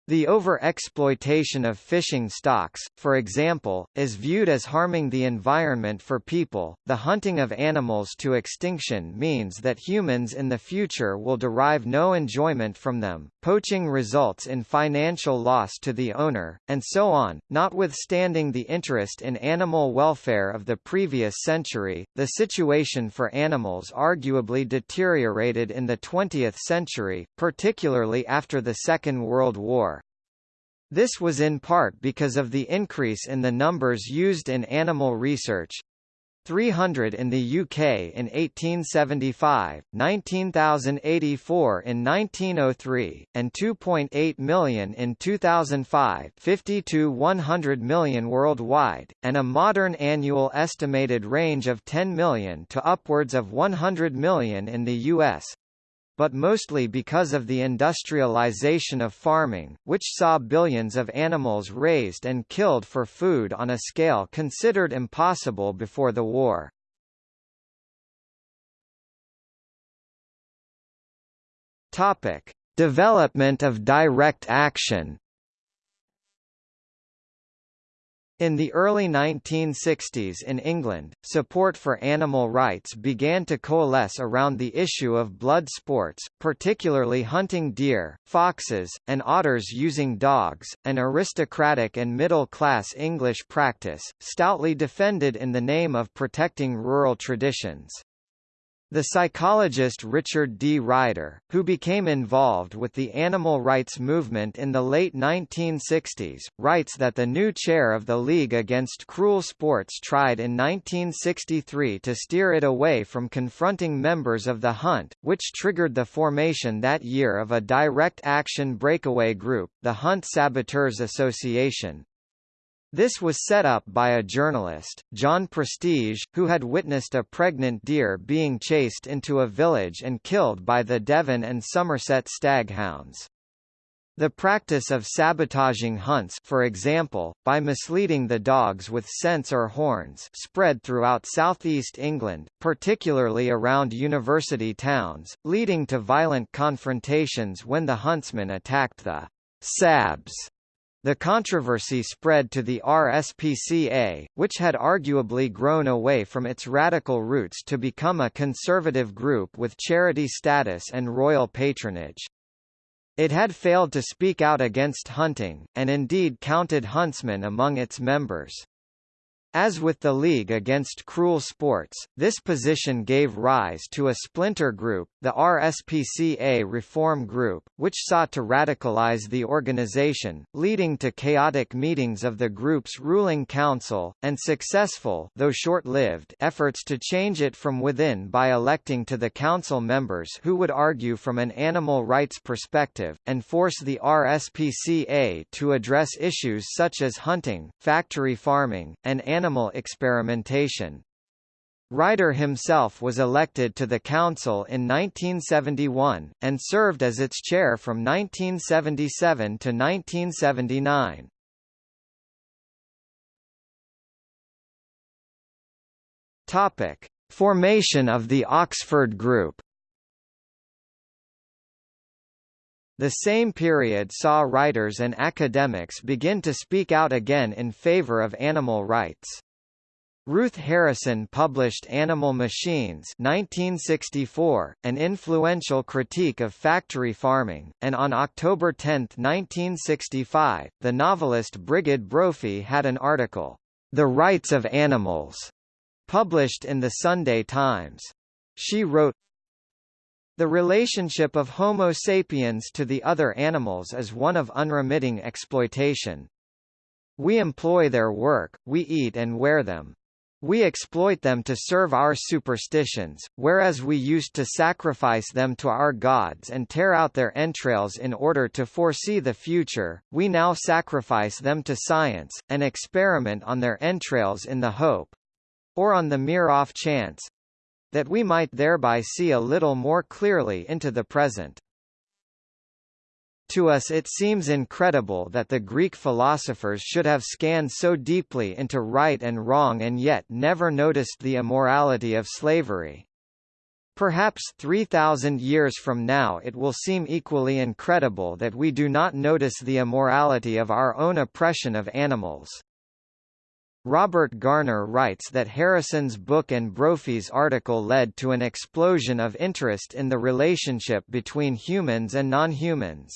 The over-exploitation of fishing stocks, for example, is viewed as harming the environment for people. The hunting of animals to extinction means that humans in the future will derive no enjoyment from them. Poaching results in financial loss to the owner, and so on. Notwithstanding the interest in animal welfare of the previous century, the situation for animals arguably deteriorated in the 20th century, particularly after the Second World War. This was in part because of the increase in the numbers used in animal research. 300 in the UK in 1875, 19,084 in 1903, and 2.8 million in 2005 50 to 100 million worldwide, and a modern annual estimated range of 10 million to upwards of 100 million in the US but mostly because of the industrialization of farming, which saw billions of animals raised and killed for food on a scale considered impossible before the war. Topic: Development of direct action In the early 1960s in England, support for animal rights began to coalesce around the issue of blood sports, particularly hunting deer, foxes, and otters using dogs, an aristocratic and middle-class English practice, stoutly defended in the name of protecting rural traditions. The psychologist Richard D. Ryder, who became involved with the animal rights movement in the late 1960s, writes that the new chair of the League Against Cruel Sports tried in 1963 to steer it away from confronting members of the hunt, which triggered the formation that year of a direct action breakaway group, the Hunt Saboteurs Association, this was set up by a journalist, John Prestige, who had witnessed a pregnant deer being chased into a village and killed by the Devon and Somerset staghounds. The practice of sabotaging hunts for example, by misleading the dogs with scents or horns spread throughout southeast England, particularly around university towns, leading to violent confrontations when the huntsmen attacked the sabs the controversy spread to the RSPCA, which had arguably grown away from its radical roots to become a conservative group with charity status and royal patronage. It had failed to speak out against hunting, and indeed counted huntsmen among its members. As with the League Against Cruel Sports, this position gave rise to a splinter group, the RSPCA Reform Group, which sought to radicalize the organization, leading to chaotic meetings of the group's ruling council, and successful though short-lived efforts to change it from within by electing to the council members who would argue from an animal rights perspective, and force the RSPCA to address issues such as hunting, factory farming, and animal animal experimentation. Ryder himself was elected to the council in 1971, and served as its chair from 1977 to 1979. Topic: Formation of the Oxford Group. The same period saw writers and academics begin to speak out again in favor of animal rights. Ruth Harrison published Animal Machines 1964, an influential critique of factory farming, and on October 10, 1965, the novelist Brigid Brophy had an article, The Rights of Animals, published in the Sunday Times. She wrote, the relationship of Homo sapiens to the other animals is one of unremitting exploitation. We employ their work, we eat and wear them. We exploit them to serve our superstitions, whereas we used to sacrifice them to our gods and tear out their entrails in order to foresee the future, we now sacrifice them to science, and experiment on their entrails in the hope—or on the mere off chance, that we might thereby see a little more clearly into the present. To us it seems incredible that the Greek philosophers should have scanned so deeply into right and wrong and yet never noticed the immorality of slavery. Perhaps 3,000 years from now it will seem equally incredible that we do not notice the immorality of our own oppression of animals. Robert Garner writes that Harrison's book and Brophy's article led to an explosion of interest in the relationship between humans and non-humans.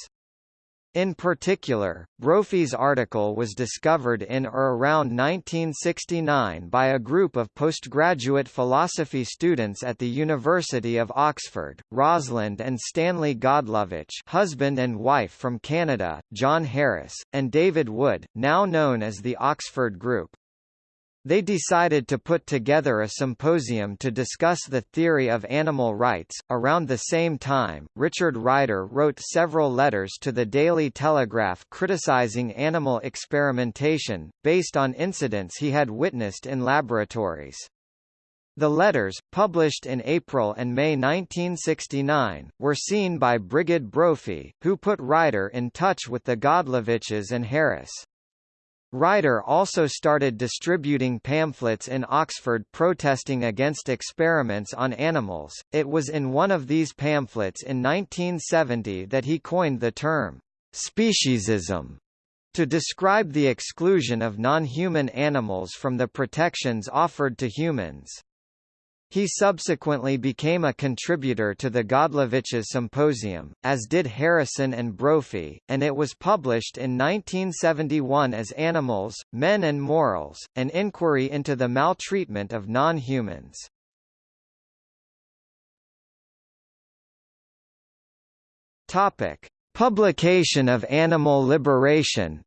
In particular, Brophy's article was discovered in or around 1969 by a group of postgraduate philosophy students at the University of Oxford, Rosalind and Stanley Godlovitch husband and wife from Canada, John Harris, and David Wood, now known as the Oxford Group. They decided to put together a symposium to discuss the theory of animal rights. Around the same time, Richard Ryder wrote several letters to the Daily Telegraph criticizing animal experimentation, based on incidents he had witnessed in laboratories. The letters, published in April and May 1969, were seen by Brigid Brophy, who put Ryder in touch with the Godlovitches and Harris. Ryder also started distributing pamphlets in Oxford protesting against experiments on animals. It was in one of these pamphlets in 1970 that he coined the term speciesism to describe the exclusion of non-human animals from the protections offered to humans. He subsequently became a contributor to the Godlovitches Symposium, as did Harrison and Brophy, and it was published in 1971 as Animals, Men and Morals, an inquiry into the maltreatment of non-humans. Publication of Animal Liberation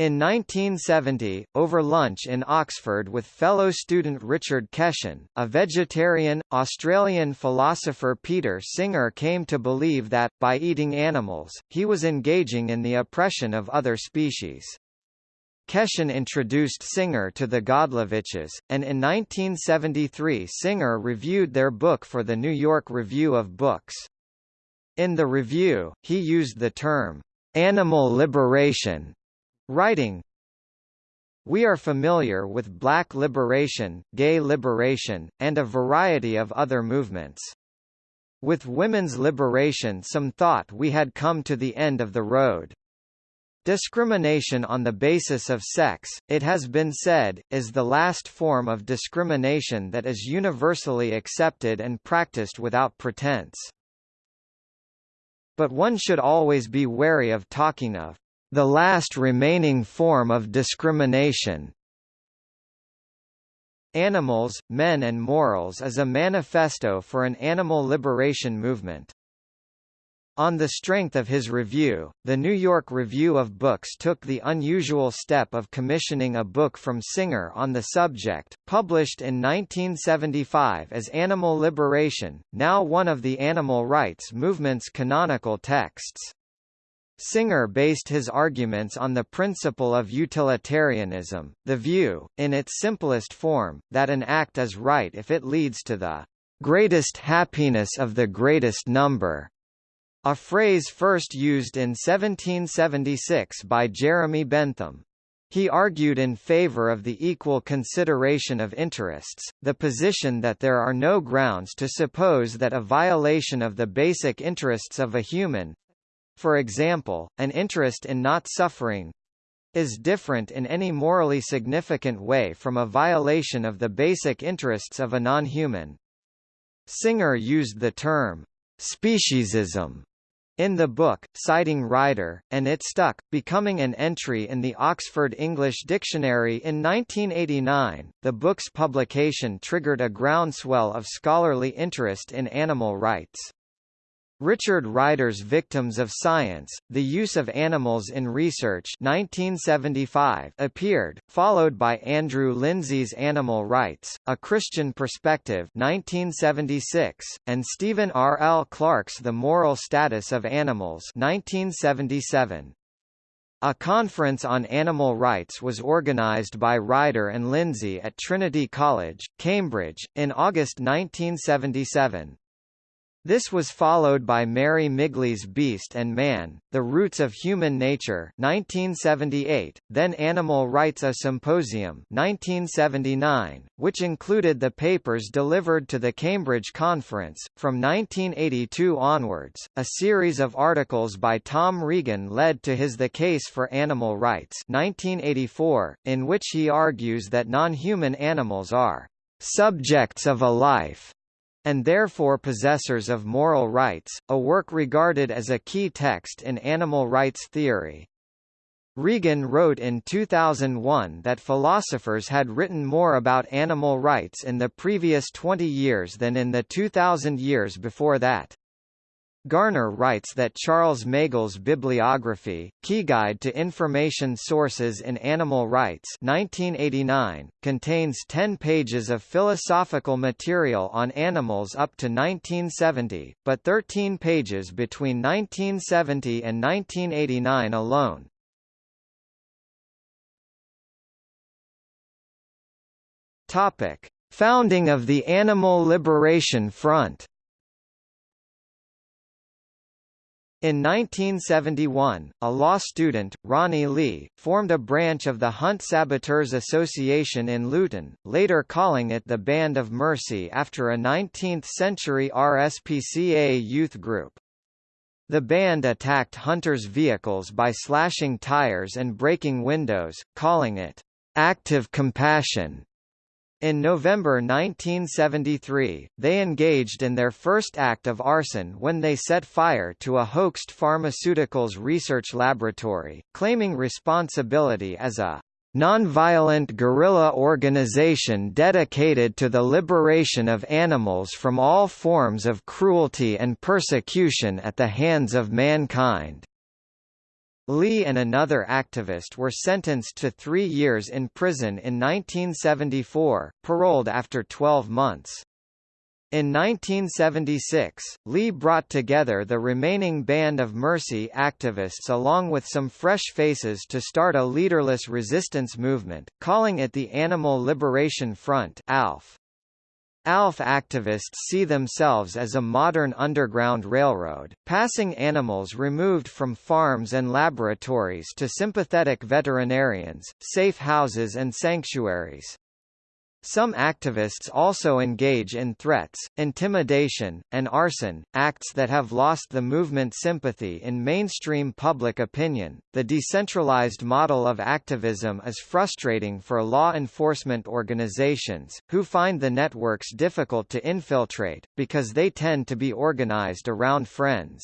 In 1970, over lunch in Oxford with fellow student Richard Keshen, a vegetarian, Australian philosopher Peter Singer came to believe that, by eating animals, he was engaging in the oppression of other species. Keshen introduced Singer to the Godlovitches, and in 1973 Singer reviewed their book for the New York Review of Books. In the review, he used the term, "...animal liberation", Writing We are familiar with black liberation, gay liberation, and a variety of other movements. With women's liberation some thought we had come to the end of the road. Discrimination on the basis of sex, it has been said, is the last form of discrimination that is universally accepted and practiced without pretense. But one should always be wary of talking of the last remaining form of discrimination. Animals, Men and Morals is a manifesto for an animal liberation movement. On the strength of his review, the New York Review of Books took the unusual step of commissioning a book from Singer on the subject, published in 1975 as Animal Liberation, now one of the animal rights movement's canonical texts. Singer based his arguments on the principle of utilitarianism, the view, in its simplest form, that an act is right if it leads to the greatest happiness of the greatest number, a phrase first used in 1776 by Jeremy Bentham. He argued in favor of the equal consideration of interests, the position that there are no grounds to suppose that a violation of the basic interests of a human, for example, an interest in not suffering is different in any morally significant way from a violation of the basic interests of a non-human. Singer used the term speciesism in the book, citing Ryder, and it stuck, becoming an entry in the Oxford English Dictionary in 1989. The book's publication triggered a groundswell of scholarly interest in animal rights. Richard Ryder's Victims of Science, The Use of Animals in Research 1975 appeared, followed by Andrew Linzey's Animal Rights, A Christian Perspective 1976, and Stephen R. L. Clark's The Moral Status of Animals 1977. A conference on animal rights was organized by Ryder and Linzey at Trinity College, Cambridge, in August 1977. This was followed by Mary Midgley's Beast and Man, The Roots of Human Nature 1978, then Animal Rights A Symposium 1979, which included the papers delivered to the Cambridge Conference. From 1982 onwards, a series of articles by Tom Regan led to his The Case for Animal Rights 1984, in which he argues that non-human animals are subjects of a life and therefore possessors of moral rights, a work regarded as a key text in animal rights theory. Regan wrote in 2001 that philosophers had written more about animal rights in the previous 20 years than in the 2000 years before that. Garner writes that Charles Magel's bibliography, Key Guide to Information Sources in Animal Rights 1989, contains 10 pages of philosophical material on animals up to 1970, but 13 pages between 1970 and 1989 alone. Topic: Founding of the Animal Liberation Front In 1971, a law student, Ronnie Lee, formed a branch of the Hunt Saboteurs Association in Luton, later calling it the Band of Mercy after a 19th-century RSPCA youth group. The band attacked hunters' vehicles by slashing tires and breaking windows, calling it, "...active compassion." In November 1973, they engaged in their first act of arson when they set fire to a Hoechst pharmaceuticals research laboratory, claiming responsibility as a non-violent guerrilla organization dedicated to the liberation of animals from all forms of cruelty and persecution at the hands of mankind. Lee and another activist were sentenced to three years in prison in 1974, paroled after 12 months. In 1976, Lee brought together the remaining Band of Mercy activists along with some fresh faces to start a leaderless resistance movement, calling it the Animal Liberation Front ALF. ALF activists see themselves as a modern underground railroad, passing animals removed from farms and laboratories to sympathetic veterinarians, safe houses and sanctuaries. Some activists also engage in threats, intimidation, and arson, acts that have lost the movement sympathy in mainstream public opinion. The decentralized model of activism is frustrating for law enforcement organizations, who find the networks difficult to infiltrate, because they tend to be organized around friends.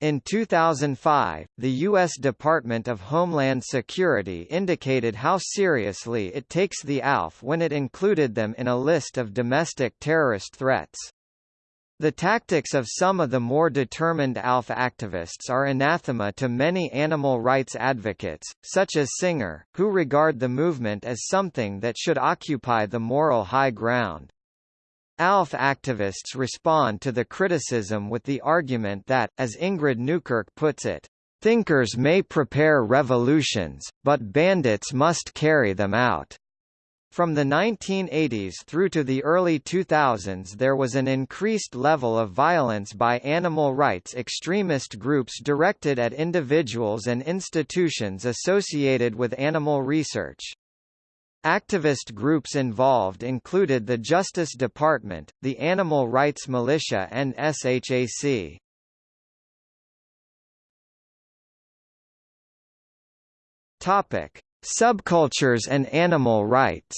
In 2005, the U.S. Department of Homeland Security indicated how seriously it takes the ALF when it included them in a list of domestic terrorist threats. The tactics of some of the more determined ALF activists are anathema to many animal rights advocates, such as Singer, who regard the movement as something that should occupy the moral high ground. ALF activists respond to the criticism with the argument that, as Ingrid Newkirk puts it, "...thinkers may prepare revolutions, but bandits must carry them out." From the 1980s through to the early 2000s there was an increased level of violence by animal rights extremist groups directed at individuals and institutions associated with animal research. Activist groups involved included the Justice Department, the Animal Rights Militia and SHAC. Topic: Subcultures and animal rights.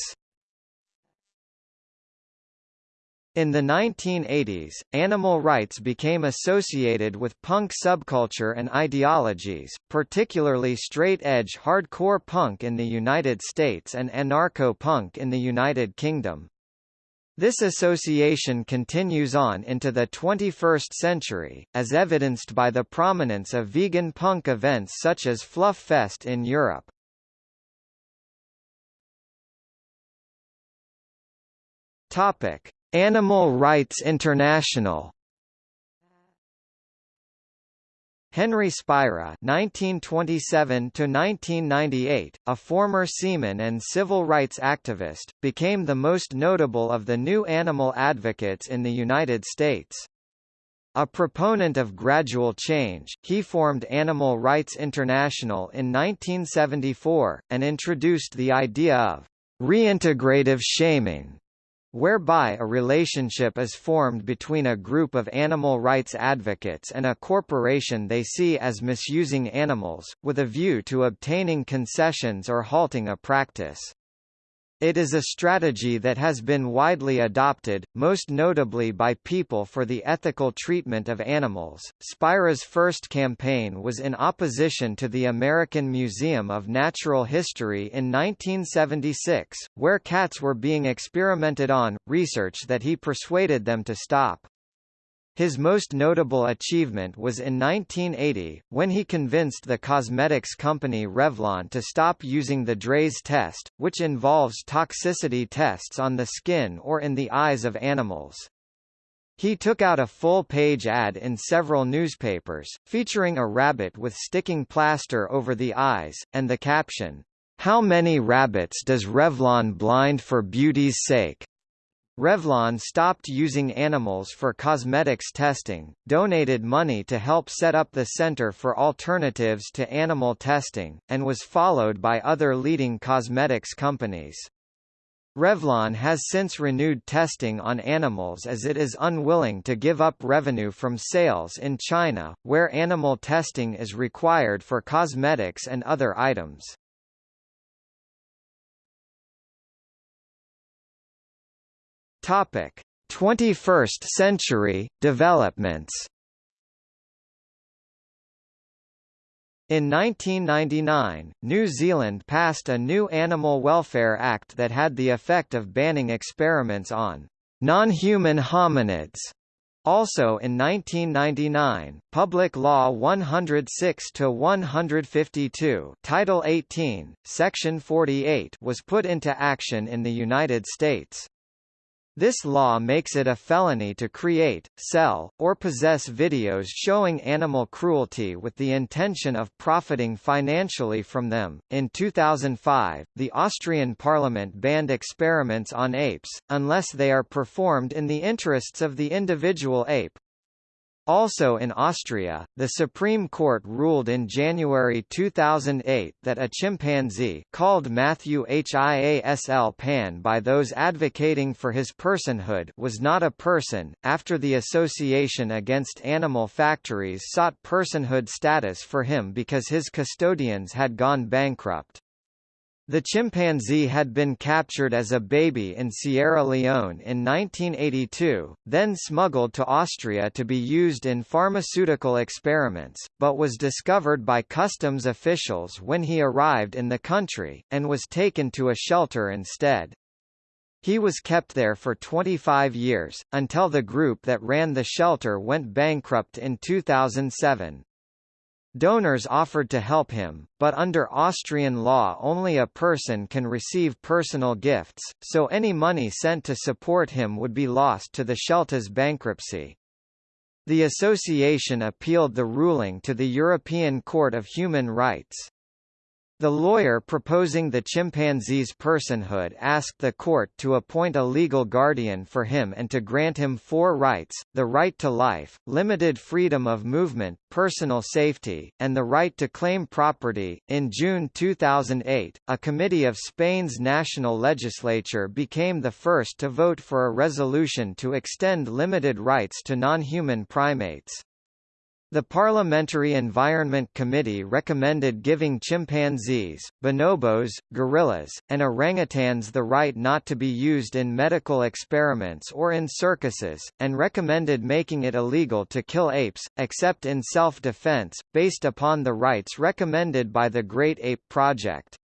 In the 1980s, animal rights became associated with punk subculture and ideologies, particularly straight-edge hardcore punk in the United States and anarcho-punk in the United Kingdom. This association continues on into the 21st century, as evidenced by the prominence of vegan punk events such as Fluff Fest in Europe. Topic: Animal Rights International Henry Spira (1927–1998), a former seaman and civil rights activist, became the most notable of the new animal advocates in the United States. A proponent of gradual change, he formed Animal Rights International in 1974, and introduced the idea of reintegrative shaming, whereby a relationship is formed between a group of animal rights advocates and a corporation they see as misusing animals, with a view to obtaining concessions or halting a practice. It is a strategy that has been widely adopted, most notably by People for the Ethical Treatment of Animals. Spira's first campaign was in opposition to the American Museum of Natural History in 1976, where cats were being experimented on, research that he persuaded them to stop. His most notable achievement was in 1980, when he convinced the cosmetics company Revlon to stop using the Draize test, which involves toxicity tests on the skin or in the eyes of animals. He took out a full-page ad in several newspapers, featuring a rabbit with sticking plaster over the eyes, and the caption, "'How many rabbits does Revlon blind for beauty's sake?' Revlon stopped using animals for cosmetics testing, donated money to help set up the Center for Alternatives to Animal Testing, and was followed by other leading cosmetics companies. Revlon has since renewed testing on animals as it is unwilling to give up revenue from sales in China, where animal testing is required for cosmetics and other items. Topic: 21st century developments. In 1999, New Zealand passed a new Animal Welfare Act that had the effect of banning experiments on non-human hominids. Also in 1999, Public Law 106-152 Title 18, Section 48 was put into action in the United States. This law makes it a felony to create, sell, or possess videos showing animal cruelty with the intention of profiting financially from them. In 2005, the Austrian parliament banned experiments on apes, unless they are performed in the interests of the individual ape, also in Austria, the Supreme Court ruled in January 2008 that a chimpanzee called Matthew Hiasl Pan by those advocating for his personhood was not a person, after the Association Against Animal Factories sought personhood status for him because his custodians had gone bankrupt. The chimpanzee had been captured as a baby in Sierra Leone in 1982, then smuggled to Austria to be used in pharmaceutical experiments, but was discovered by customs officials when he arrived in the country, and was taken to a shelter instead. He was kept there for 25 years, until the group that ran the shelter went bankrupt in 2007. Donors offered to help him, but under Austrian law only a person can receive personal gifts, so any money sent to support him would be lost to the shelter's bankruptcy. The association appealed the ruling to the European Court of Human Rights. The lawyer proposing the chimpanzee's personhood asked the court to appoint a legal guardian for him and to grant him four rights, the right to life, limited freedom of movement, personal safety, and the right to claim property. In June 2008, a committee of Spain's national legislature became the first to vote for a resolution to extend limited rights to non-human primates. The Parliamentary Environment Committee recommended giving chimpanzees, bonobos, gorillas, and orangutans the right not to be used in medical experiments or in circuses, and recommended making it illegal to kill apes, except in self-defense, based upon the rights recommended by the Great Ape Project.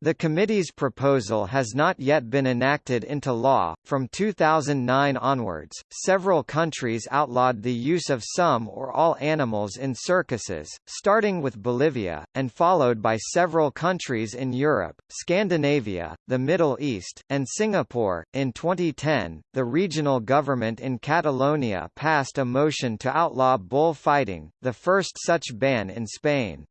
The committee's proposal has not yet been enacted into law. From 2009 onwards, several countries outlawed the use of some or all animals in circuses, starting with Bolivia, and followed by several countries in Europe, Scandinavia, the Middle East, and Singapore. In 2010, the regional government in Catalonia passed a motion to outlaw bullfighting, the first such ban in Spain.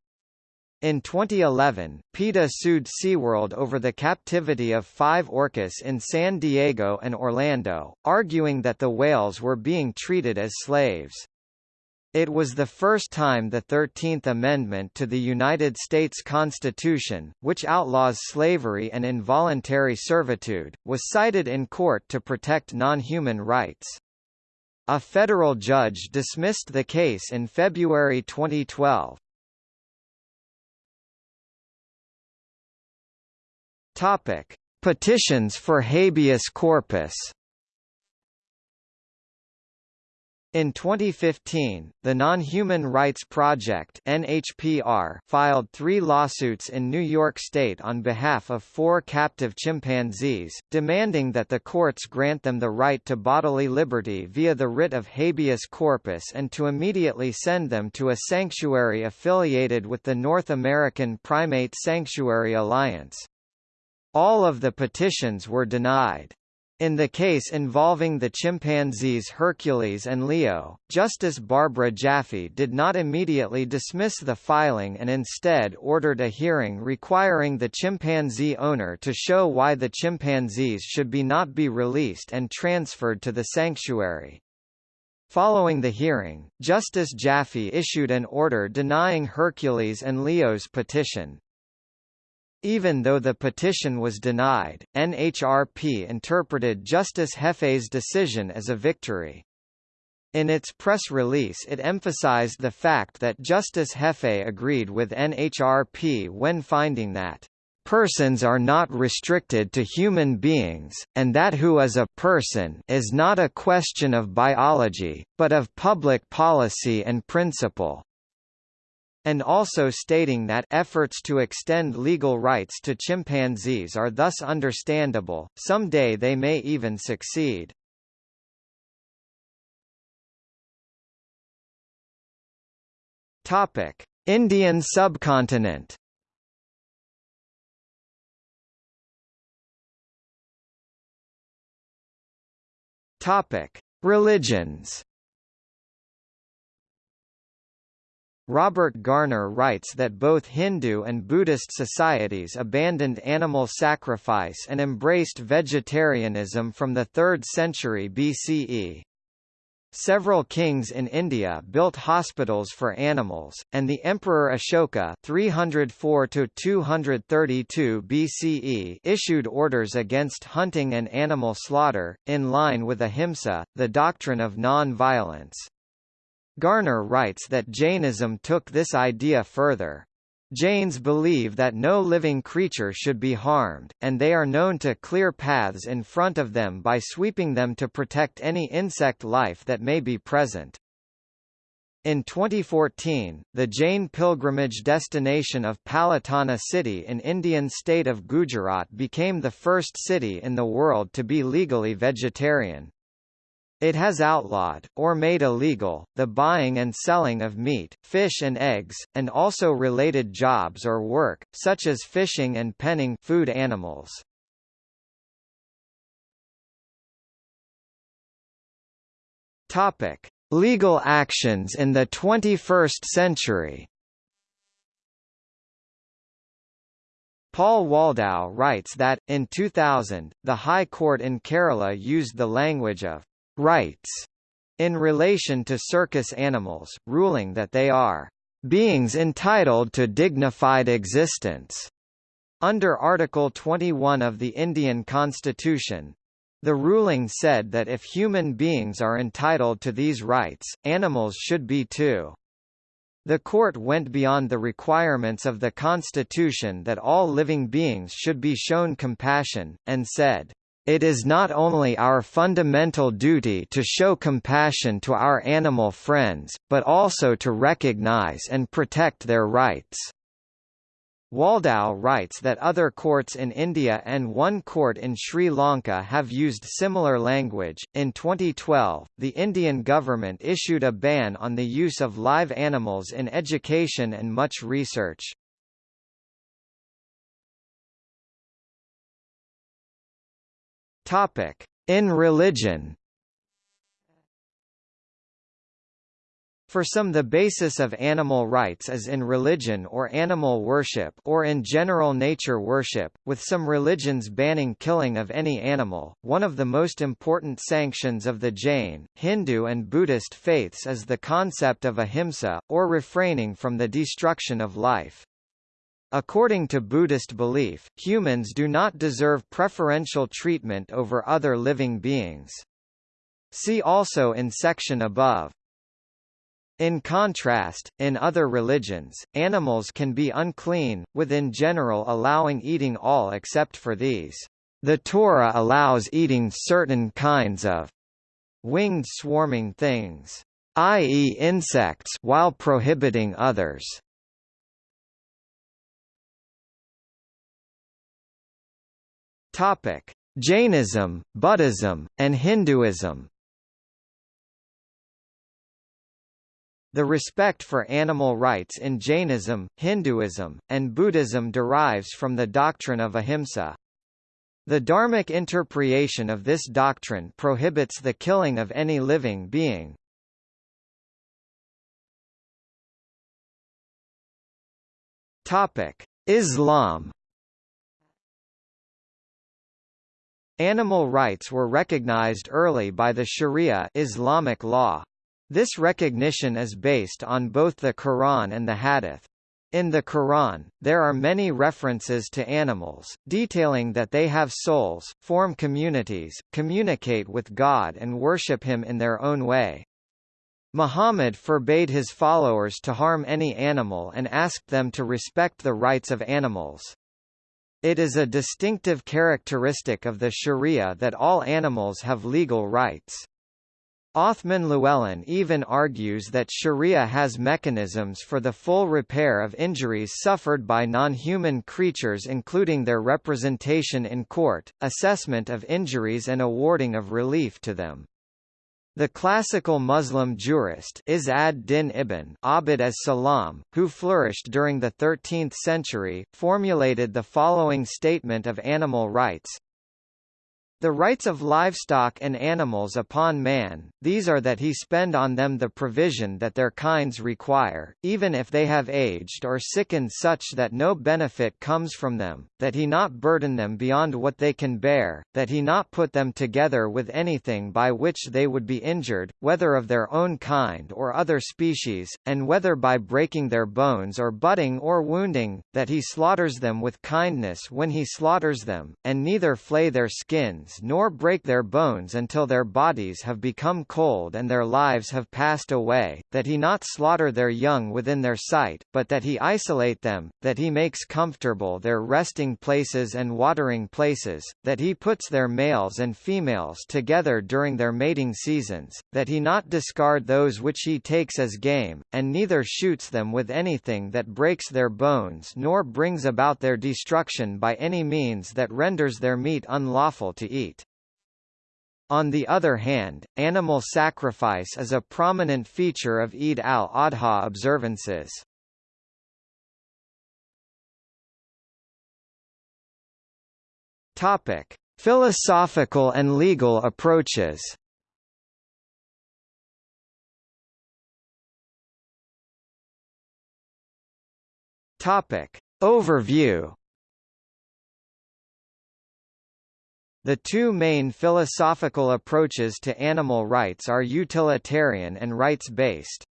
In 2011, PETA sued SeaWorld over the captivity of five orcas in San Diego and Orlando, arguing that the whales were being treated as slaves. It was the first time the Thirteenth Amendment to the United States Constitution, which outlaws slavery and involuntary servitude, was cited in court to protect non-human rights. A federal judge dismissed the case in February 2012. Topic: Petitions for habeas corpus. In 2015, the Non-Human Rights Project (NHPR) filed 3 lawsuits in New York State on behalf of 4 captive chimpanzees, demanding that the courts grant them the right to bodily liberty via the writ of habeas corpus and to immediately send them to a sanctuary affiliated with the North American Primate Sanctuary Alliance. All of the petitions were denied. In the case involving the chimpanzees Hercules and Leo, Justice Barbara Jaffe did not immediately dismiss the filing and instead ordered a hearing requiring the chimpanzee owner to show why the chimpanzees should be not be released and transferred to the sanctuary. Following the hearing, Justice Jaffe issued an order denying Hercules and Leo's petition, even though the petition was denied, NHRP interpreted Justice Jaffe's decision as a victory. In its press release it emphasized the fact that Justice Jaffe agreed with NHRP when finding that persons are not restricted to human beings, and that who is a person is not a question of biology, but of public policy and principle and also stating that efforts to extend legal rights to chimpanzees are thus understandable, someday they may even succeed. Indian subcontinent Religions Robert Garner writes that both Hindu and Buddhist societies abandoned animal sacrifice and embraced vegetarianism from the 3rd century BCE. Several kings in India built hospitals for animals, and the Emperor Ashoka 304–232 BCE issued orders against hunting and animal slaughter, in line with ahimsa, the doctrine of non-violence. Garner writes that Jainism took this idea further. Jains believe that no living creature should be harmed, and they are known to clear paths in front of them by sweeping them to protect any insect life that may be present. In 2014, the Jain pilgrimage destination of Palitana city in Indian state of Gujarat became the first city in the world to be legally vegetarian. It has outlawed, or made illegal, the buying and selling of meat, fish and eggs, and also related jobs or work, such as fishing and penning food animals. Topic: Legal actions in the 21st century. Paul Waldau writes that, in 2000, the High Court in Kerala used the language of rights in relation to circus animals, ruling that they are beings entitled to dignified existence. Under Article 21 of the Indian Constitution, the ruling said that if human beings are entitled to these rights, animals should be too. The court went beyond the requirements of the Constitution that all living beings should be shown compassion, and said, it is not only our fundamental duty to show compassion to our animal friends, but also to recognize and protect their rights. Waldau writes that other courts in India and one court in Sri Lanka have used similar language. In 2012, the Indian government issued a ban on the use of live animals in education and much research. Topic: In religion. For some the basis of animal rights is in religion or animal worship or in general nature worship, with some religions banning killing of any animal. One of the most important sanctions of the Jain, Hindu and Buddhist faiths is the concept of ahimsa, or refraining from the destruction of life. According to Buddhist belief, humans do not deserve preferential treatment over other living beings. See also in section above. In contrast, in other religions, animals can be unclean, with in general allowing eating all except for these. The Torah allows eating certain kinds of winged swarming things, i.e. insects while prohibiting others. Topic: Jainism, Buddhism, and Hinduism The respect for animal rights in Jainism, Hinduism, and Buddhism derives from the doctrine of ahimsa. The Dharmic interpretation of this doctrine prohibits the killing of any living being. Islam Animal rights were recognized early by the Sharia Islamic law. This recognition is based on both the Quran and the Hadith. In the Quran, there are many references to animals, detailing that they have souls, form communities, communicate with God and worship Him in their own way. Muhammad forbade his followers to harm any animal and asked them to respect the rights of animals. It is a distinctive characteristic of the Sharia that all animals have legal rights. Othman Llewellyn even argues that Sharia has mechanisms for the full repair of injuries suffered by non-human creatures including their representation in court, assessment of injuries and awarding of relief to them. The classical Muslim jurist Izz ad-Din ibn Abd as-Salam, who flourished during the 13th century, formulated the following statement of animal rights, the rights of livestock and animals upon man, these are that he spend on them the provision that their kinds require, even if they have aged or sickened such that no benefit comes from them, that he not burden them beyond what they can bear, that he not put them together with anything by which they would be injured, whether of their own kind or other species, and whether by breaking their bones or butting or wounding, that he slaughters them with kindness when he slaughters them, and neither flay their skins nor break their bones until their bodies have become cold and their lives have passed away, that he not slaughter their young within their sight, but that he isolate them, that he makes comfortable their resting places and watering places, that he puts their males and females together during their mating seasons, that he not discard those which he takes as game, and neither shoots them with anything that breaks their bones nor brings about their destruction by any means that renders their meat unlawful to eat. On the other hand, animal sacrifice is a prominent feature of Eid al-Adha observances. Topic: Philosophical and legal approaches. Topic: Overview The two main philosophical approaches to animal rights are utilitarian and rights-based.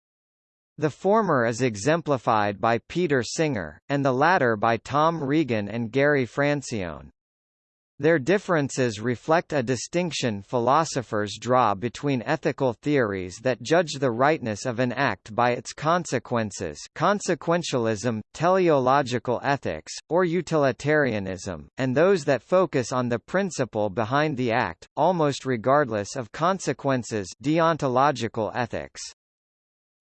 The former is exemplified by Peter Singer, and the latter by Tom Regan and Gary Francione. Their differences reflect a distinction philosophers draw between ethical theories that judge the rightness of an act by its consequences consequentialism, teleological ethics, or utilitarianism, and those that focus on the principle behind the act, almost regardless of consequences deontological ethics.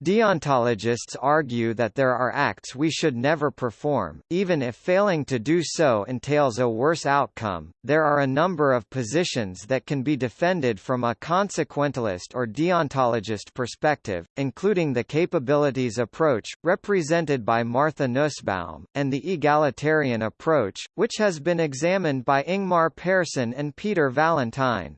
Deontologists argue that there are acts we should never perform, even if failing to do so entails a worse outcome. There are a number of positions that can be defended from a consequentialist or deontologist perspective, including the capabilities approach, represented by Martha Nussbaum, and the egalitarian approach, which has been examined by Ingmar Persson and Peter Vallentyne.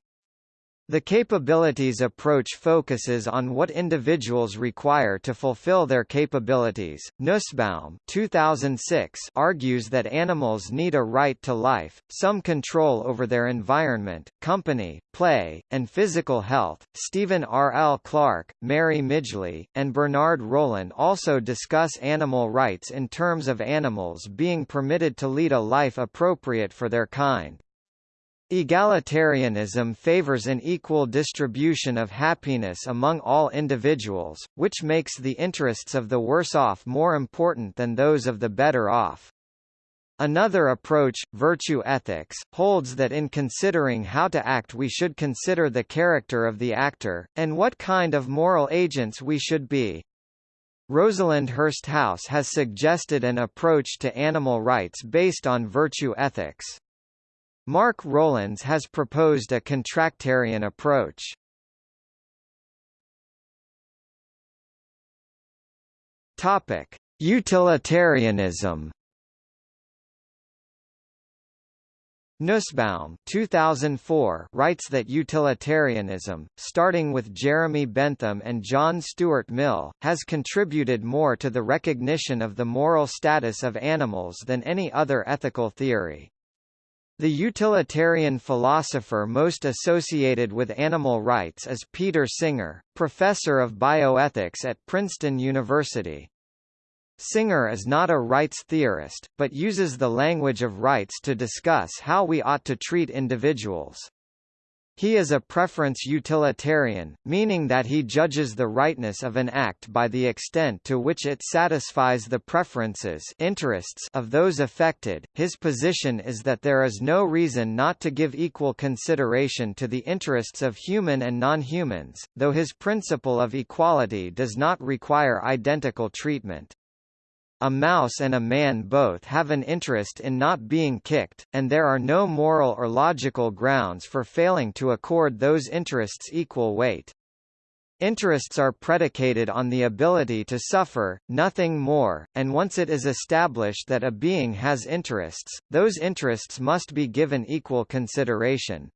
The capabilities approach focuses on what individuals require to fulfill their capabilities. Nussbaum 2006 argues that animals need a right to life, some control over their environment, company, play, and physical health. Stephen R. L. Clark, Mary Midgley, and Bernard Rollin also discuss animal rights in terms of animals being permitted to lead a life appropriate for their kind. Egalitarianism favors an equal distribution of happiness among all individuals, which makes the interests of the worse off more important than those of the better off. Another approach, virtue ethics, holds that in considering how to act we should consider the character of the actor, and what kind of moral agents we should be. Rosalind Hursthouse has suggested an approach to animal rights based on virtue ethics. Mark Rowlands has proposed a contractarian approach. Topic: Utilitarianism. Nussbaum 2004 writes that utilitarianism, starting with Jeremy Bentham and John Stuart Mill, has contributed more to the recognition of the moral status of animals than any other ethical theory. The utilitarian philosopher most associated with animal rights is Peter Singer, professor of bioethics at Princeton University. Singer is not a rights theorist, but uses the language of rights to discuss how we ought to treat individuals. He is a preference utilitarian, meaning that he judges the rightness of an act by the extent to which it satisfies the preferences interests of those affected. His position is that there is no reason not to give equal consideration to the interests of human and non-humans, though his principle of equality does not require identical treatment. A mouse and a man both have an interest in not being kicked, and there are no moral or logical grounds for failing to accord those interests equal weight. Interests are predicated on the ability to suffer, nothing more, and once it is established that a being has interests, those interests must be given equal consideration.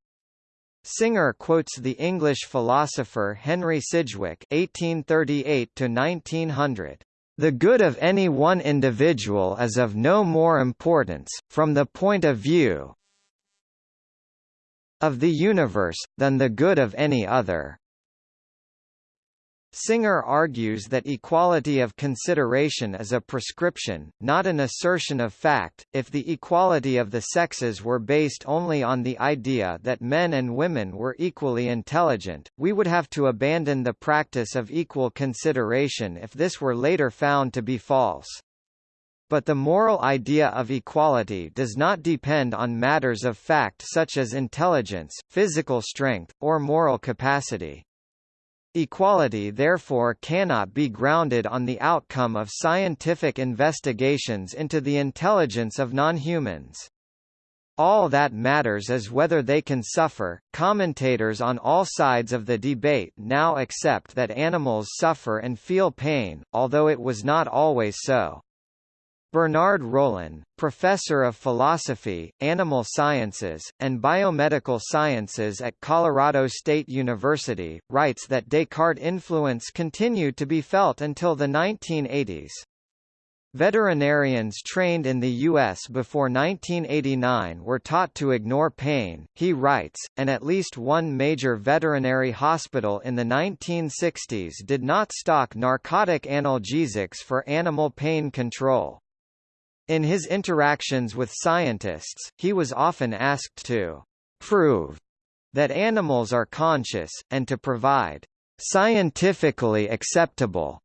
Singer quotes the English philosopher Henry Sidgwick (1838–1900). The good of any one individual is of no more importance, from the point of view of the universe, than the good of any other. Singer argues that equality of consideration is a prescription, not an assertion of fact. If the equality of the sexes were based only on the idea that men and women were equally intelligent, we would have to abandon the practice of equal consideration if this were later found to be false. But the moral idea of equality does not depend on matters of fact such as intelligence, physical strength, or moral capacity. Equality therefore cannot be grounded on the outcome of scientific investigations into the intelligence of non-humans. All that matters is whether they can suffer. Commentators on all sides of the debate now accept that animals suffer and feel pain, although it was not always so. Bernard Rollin, professor of philosophy, animal sciences, and biomedical sciences at Colorado State University, writes that Descartes' influence continued to be felt until the 1980s. Veterinarians trained in the U.S. before 1989 were taught to ignore pain, he writes, and at least one major veterinary hospital in the 1960s did not stock narcotic analgesics for animal pain control. In his interactions with scientists, he was often asked to prove that animals are conscious, and to provide scientifically acceptable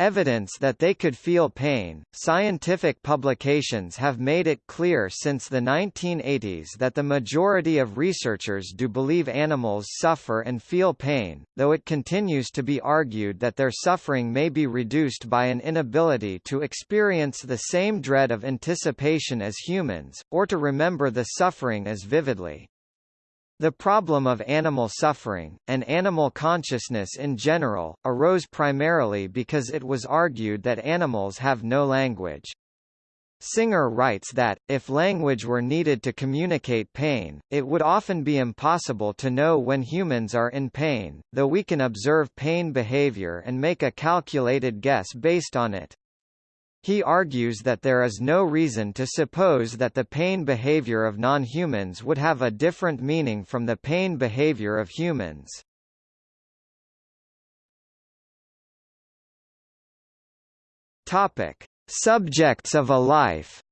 Evidence that they could feel pain. Scientific publications have made it clear since the 1980s that the majority of researchers do believe animals suffer and feel pain, though it continues to be argued that their suffering may be reduced by an inability to experience the same dread of anticipation as humans, or to remember the suffering as vividly. The problem of animal suffering, and animal consciousness in general, arose primarily because it was argued that animals have no language. Singer writes that, if language were needed to communicate pain, it would often be impossible to know when humans are in pain, though we can observe pain behavior and make a calculated guess based on it. He argues that there is no reason to suppose that the pain behavior of non-humans would have a different meaning from the pain behavior of humans. Topic: Subjects of a life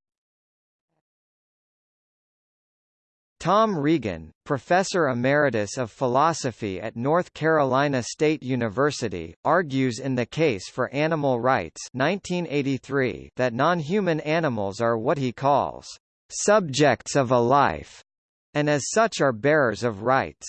Tom Regan, professor emeritus of philosophy at North Carolina State University, argues in The Case for Animal Rights 1983 that non-human animals are what he calls subjects of a life, and as such are bearers of rights.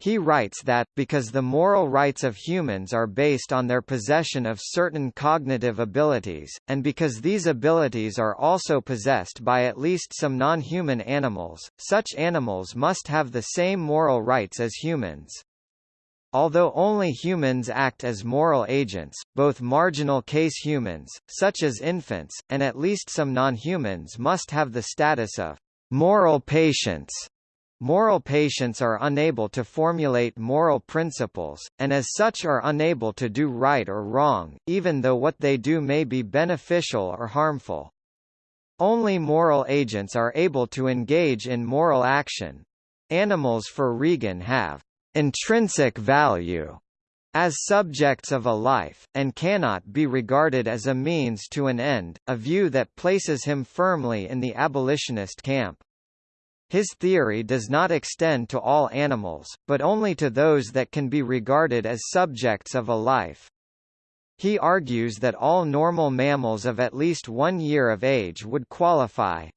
He writes that, because the moral rights of humans are based on their possession of certain cognitive abilities, and because these abilities are also possessed by at least some non-human animals, such animals must have the same moral rights as humans. Although only humans act as moral agents, both marginal case humans, such as infants, and at least some non-humans must have the status of moral patients Moral patients are unable to formulate moral principles, and as such are unable to do right or wrong, even though what they do may be beneficial or harmful. Only moral agents are able to engage in moral action. Animals for Regan have intrinsic value as subjects of a life, and cannot be regarded as a means to an end, a view that places him firmly in the abolitionist camp. His theory does not extend to all animals, but only to those that can be regarded as subjects of a life. He argues that all normal mammals of at least one year of age would qualify,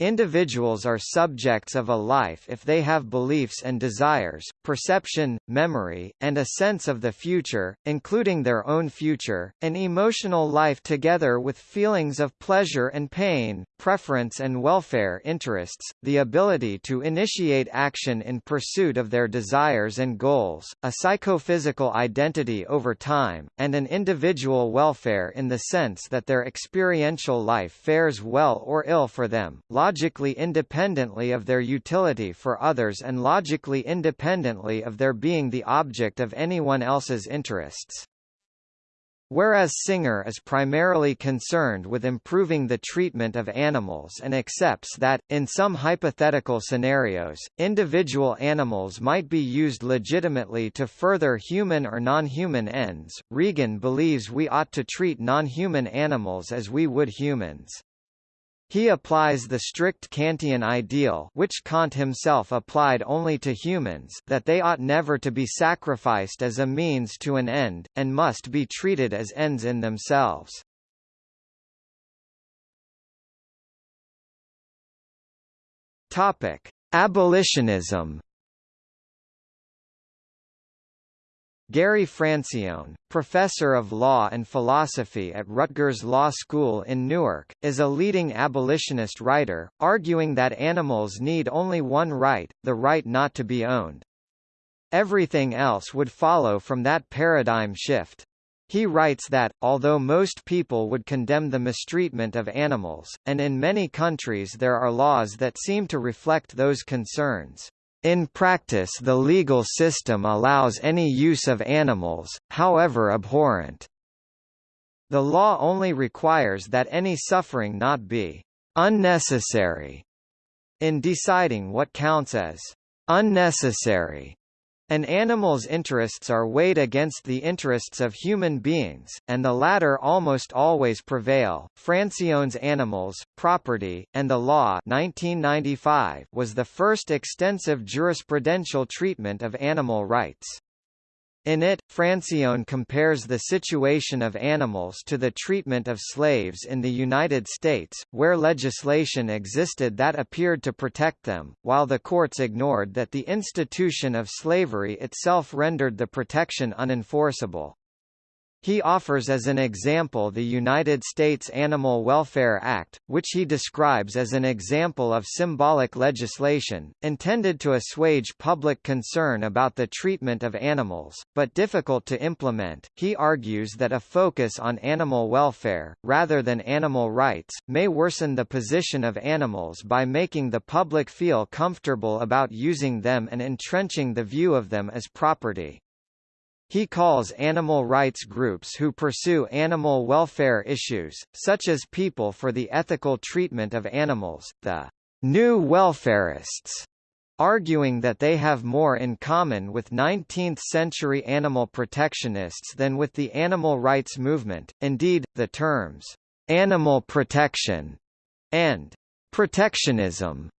Individuals are subjects of a life if they have beliefs and desires, perception, memory, and a sense of the future, including their own future, an emotional life together with feelings of pleasure and pain, preference and welfare interests, the ability to initiate action in pursuit of their desires and goals, a psychophysical identity over time, and an individual welfare in the sense that their experiential life fares well or ill for them logically independently of their utility for others and logically independently of their being the object of anyone else's interests. Whereas Singer is primarily concerned with improving the treatment of animals and accepts that, in some hypothetical scenarios, individual animals might be used legitimately to further human or non-human ends, Regan believes we ought to treat non-human animals as we would humans. He applies the strict Kantian ideal which Kant himself applied only to humans that they ought never to be sacrificed as a means to an end, and must be treated as ends in themselves. Abolitionism Gary Francione, professor of law and philosophy at Rutgers Law School in Newark, is a leading abolitionist writer, arguing that animals need only one right, the right not to be owned. Everything else would follow from that paradigm shift. He writes that, although most people would condemn the mistreatment of animals, and in many countries there are laws that seem to reflect those concerns, in practice the legal system allows any use of animals, however abhorrent. The law only requires that any suffering not be unnecessary. In deciding what counts as unnecessary, an animal's interests are weighed against the interests of human beings, and the latter almost always prevail. Francione's Animals, Property, and the Law 1995 was the first extensive jurisprudential treatment of animal rights. In it, Francione compares the situation of animals to the treatment of slaves in the United States, where legislation existed that appeared to protect them, while the courts ignored that the institution of slavery itself rendered the protection unenforceable. He offers as an example the United States Animal Welfare Act, which he describes as an example of symbolic legislation, intended to assuage public concern about the treatment of animals, but difficult to implement. He argues that a focus on animal welfare, rather than animal rights, may worsen the position of animals by making the public feel comfortable about using them and entrenching the view of them as property. He calls animal rights groups who pursue animal welfare issues, such as People for the Ethical Treatment of Animals, the new welfarists, arguing that they have more in common with 19th-century animal protectionists than with the animal rights movement. Indeed, the terms animal protection and protectionism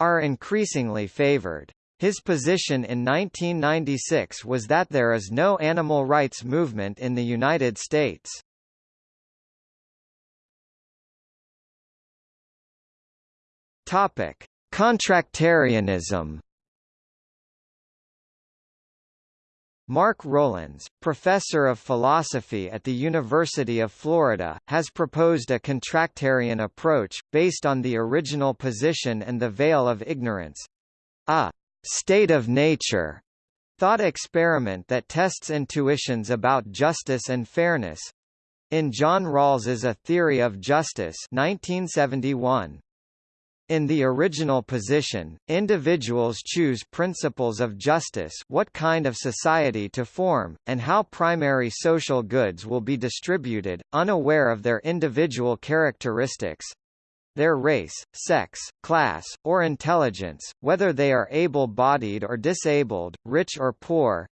are increasingly favored. His position in 1996 was that there is no animal rights movement in the United States. Topic: Contractarianism. Mark Rowlands, professor of philosophy at the University of Florida, has proposed a contractarian approach, based on the original position and the veil of ignorance. State of nature thought experiment that tests intuitions about justice and fairness in John Rawls's A Theory of Justice 1971. In the original position, individuals choose principles of justice what kind of society to form, and how primary social goods will be distributed, unaware of their individual characteristics, their race, sex, class, or intelligence, whether they are able-bodied or disabled, rich or poor,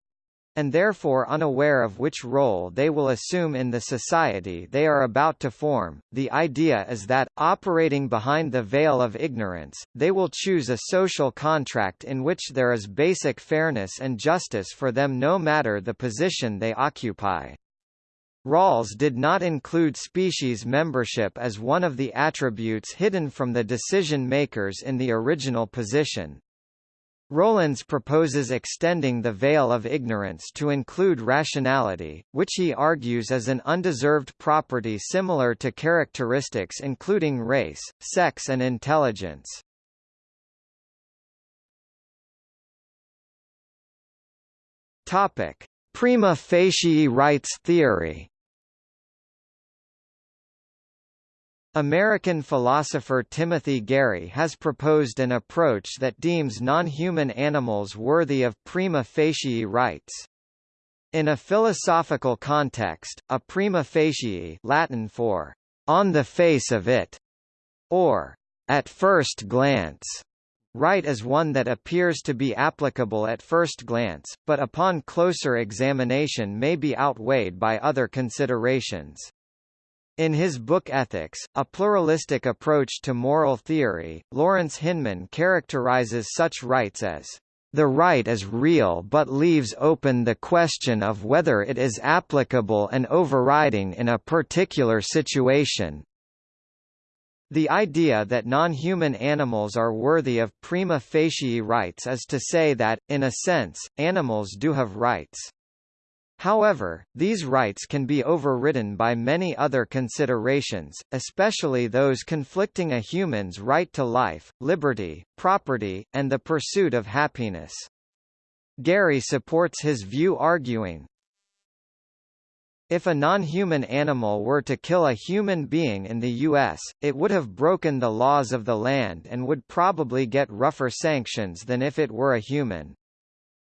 and therefore unaware of which role they will assume in the society they are about to form. The idea is that, operating behind the veil of ignorance, they will choose a social contract in which there is basic fairness and justice for them no matter the position they occupy. Rawls did not include species membership as one of the attributes hidden from the decision-makers in the original position. Rowlands proposes extending the veil of ignorance to include rationality, which he argues is an undeserved property similar to characteristics including race, sex and intelligence. Topic: Prima facie rights theory American philosopher Timothy Garry has proposed an approach that deems non-human animals worthy of prima facie rights. In a philosophical context, a prima facie Latin for on the face of it, or at first glance, right is one that appears to be applicable at first glance, but upon closer examination may be outweighed by other considerations. In his book Ethics, A Pluralistic Approach to Moral Theory, Lawrence Hinman characterizes such rights as the right is real but leaves open the question of whether it is applicable and overriding in a particular situation. The idea that non-human animals are worthy of prima facie rights is to say that, in a sense, animals do have rights. However, these rights can be overridden by many other considerations, especially those conflicting a human's right to life, liberty, property, and the pursuit of happiness. Garry supports his view arguing, if a non-human animal were to kill a human being in the U.S., it would have broken the laws of the land and would probably get rougher sanctions than if it were a human.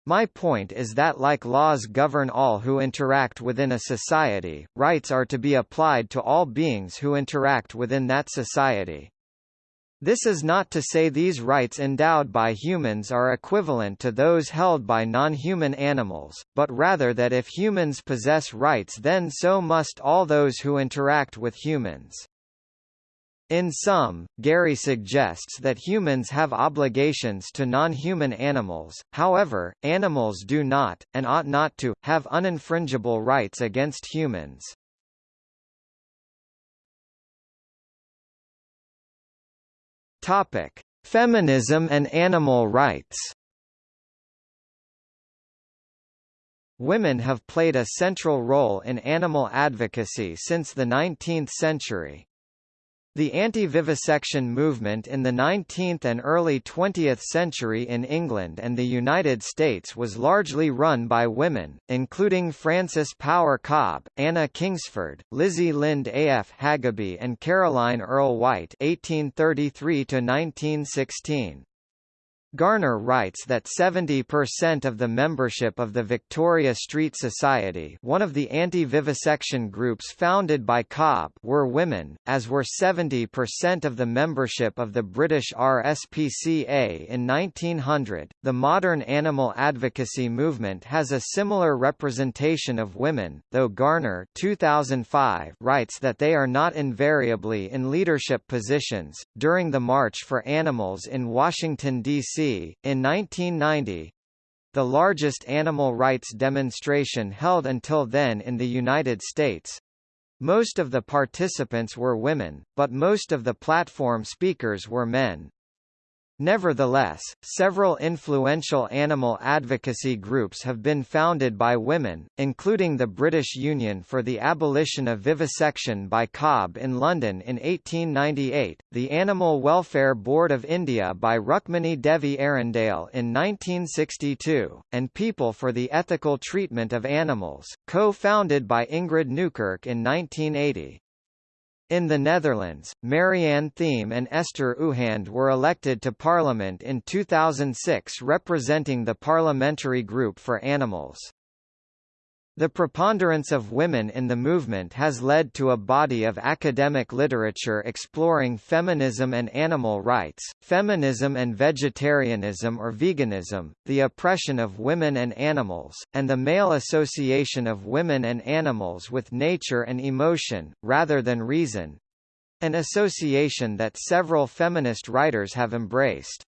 My point is that like laws govern all who interact within a society, rights are to be applied to all beings who interact within that society. This is not to say these rights endowed by humans are equivalent to those held by non-human animals, but rather that if humans possess rights then so must all those who interact with humans. In sum, Garry suggests that humans have obligations to non-human animals, however, animals do not, and ought not to, have uninfringible rights against humans. Topic: Feminism and animal rights. Women have played a central role in animal advocacy since the 19th century. The anti-vivisection movement in the 19th and early 20th century in England and the United States was largely run by women, including Frances Power Cobbe, Anna Kingsford, Lizzie Lind A.F. Hageby and Caroline Earle White 1833 -1916. Garner writes that 70% of the membership of the Victoria Street Society one of the anti-vivisection groups founded by Cobbe were women, as were 70% of the membership of the British RSPCA in 1900. The modern animal advocacy movement has a similar representation of women, though Garner 2005 writes that they are not invariably in leadership positions. During the March for Animals in Washington, D.C., in 1990 the largest animal rights demonstration held until then in the United States. Most of the participants were women, but most of the platform speakers were men. Nevertheless, several influential animal advocacy groups have been founded by women, including the British Union for the Abolition of Vivisection by Cobbe in London in 1898, the Animal Welfare Board of India by Rukmini Devi Arundale in 1962, and People for the Ethical Treatment of Animals, co-founded by Ingrid Newkirk in 1980. In the Netherlands, Marianne Thieme and Esther Ouwehand were elected to parliament in 2006 representing the Parliamentary Group for Animals. The preponderance of women in the movement has led to a body of academic literature exploring feminism and animal rights, feminism and vegetarianism or veganism, the oppression of women and animals, and the male association of women and animals with nature and emotion, rather than reason an association that several feminist writers have embraced.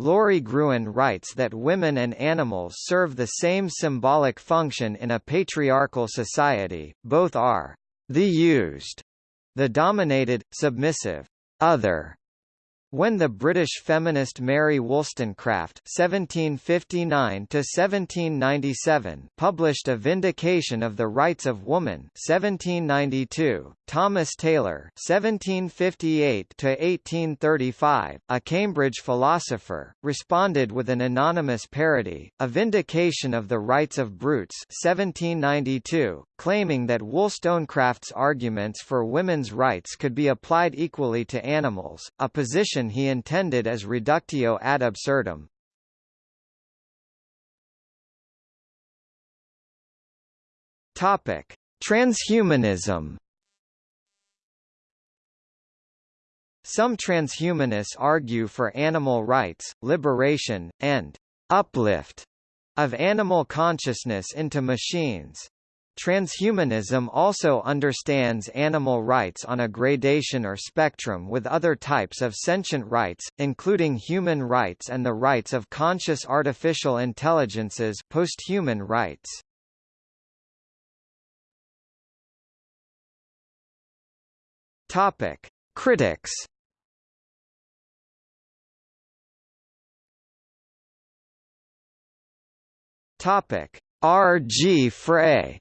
Lori Gruen writes that women and animals serve the same symbolic function in a patriarchal society, both are the used, the dominated, submissive, other, when the British feminist Mary Wollstonecraft (1759–1797) published *A Vindication of the Rights of Woman* (1792), Thomas Taylor (1758–1835), a Cambridge philosopher, responded with an anonymous parody, *A Vindication of the Rights of Brutes* (1792), claiming that Wollstonecraft's arguments for women's rights could be applied equally to animals, a position he intended as reductio ad absurdum. Topic: Transhumanism. Some transhumanists argue for animal rights, liberation, and uplift of animal consciousness into machines. Transhumanism also understands animal rights on a gradation or spectrum with other types of sentient rights, including human rights and the rights of conscious artificial intelligences posthuman rights. Topic. Critics Topic. R. G. Frey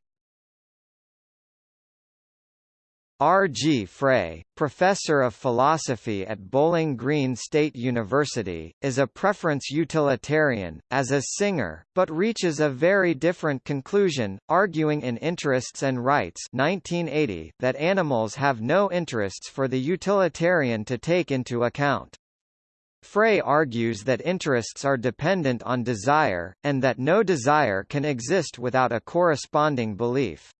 R. G. Frey, professor of philosophy at Bowling Green State University, is a preference utilitarian, as a Singer, but reaches a very different conclusion, arguing in Interests and Rights 1980 that animals have no interests for the utilitarian to take into account. Frey argues that interests are dependent on desire, and that no desire can exist without a corresponding belief.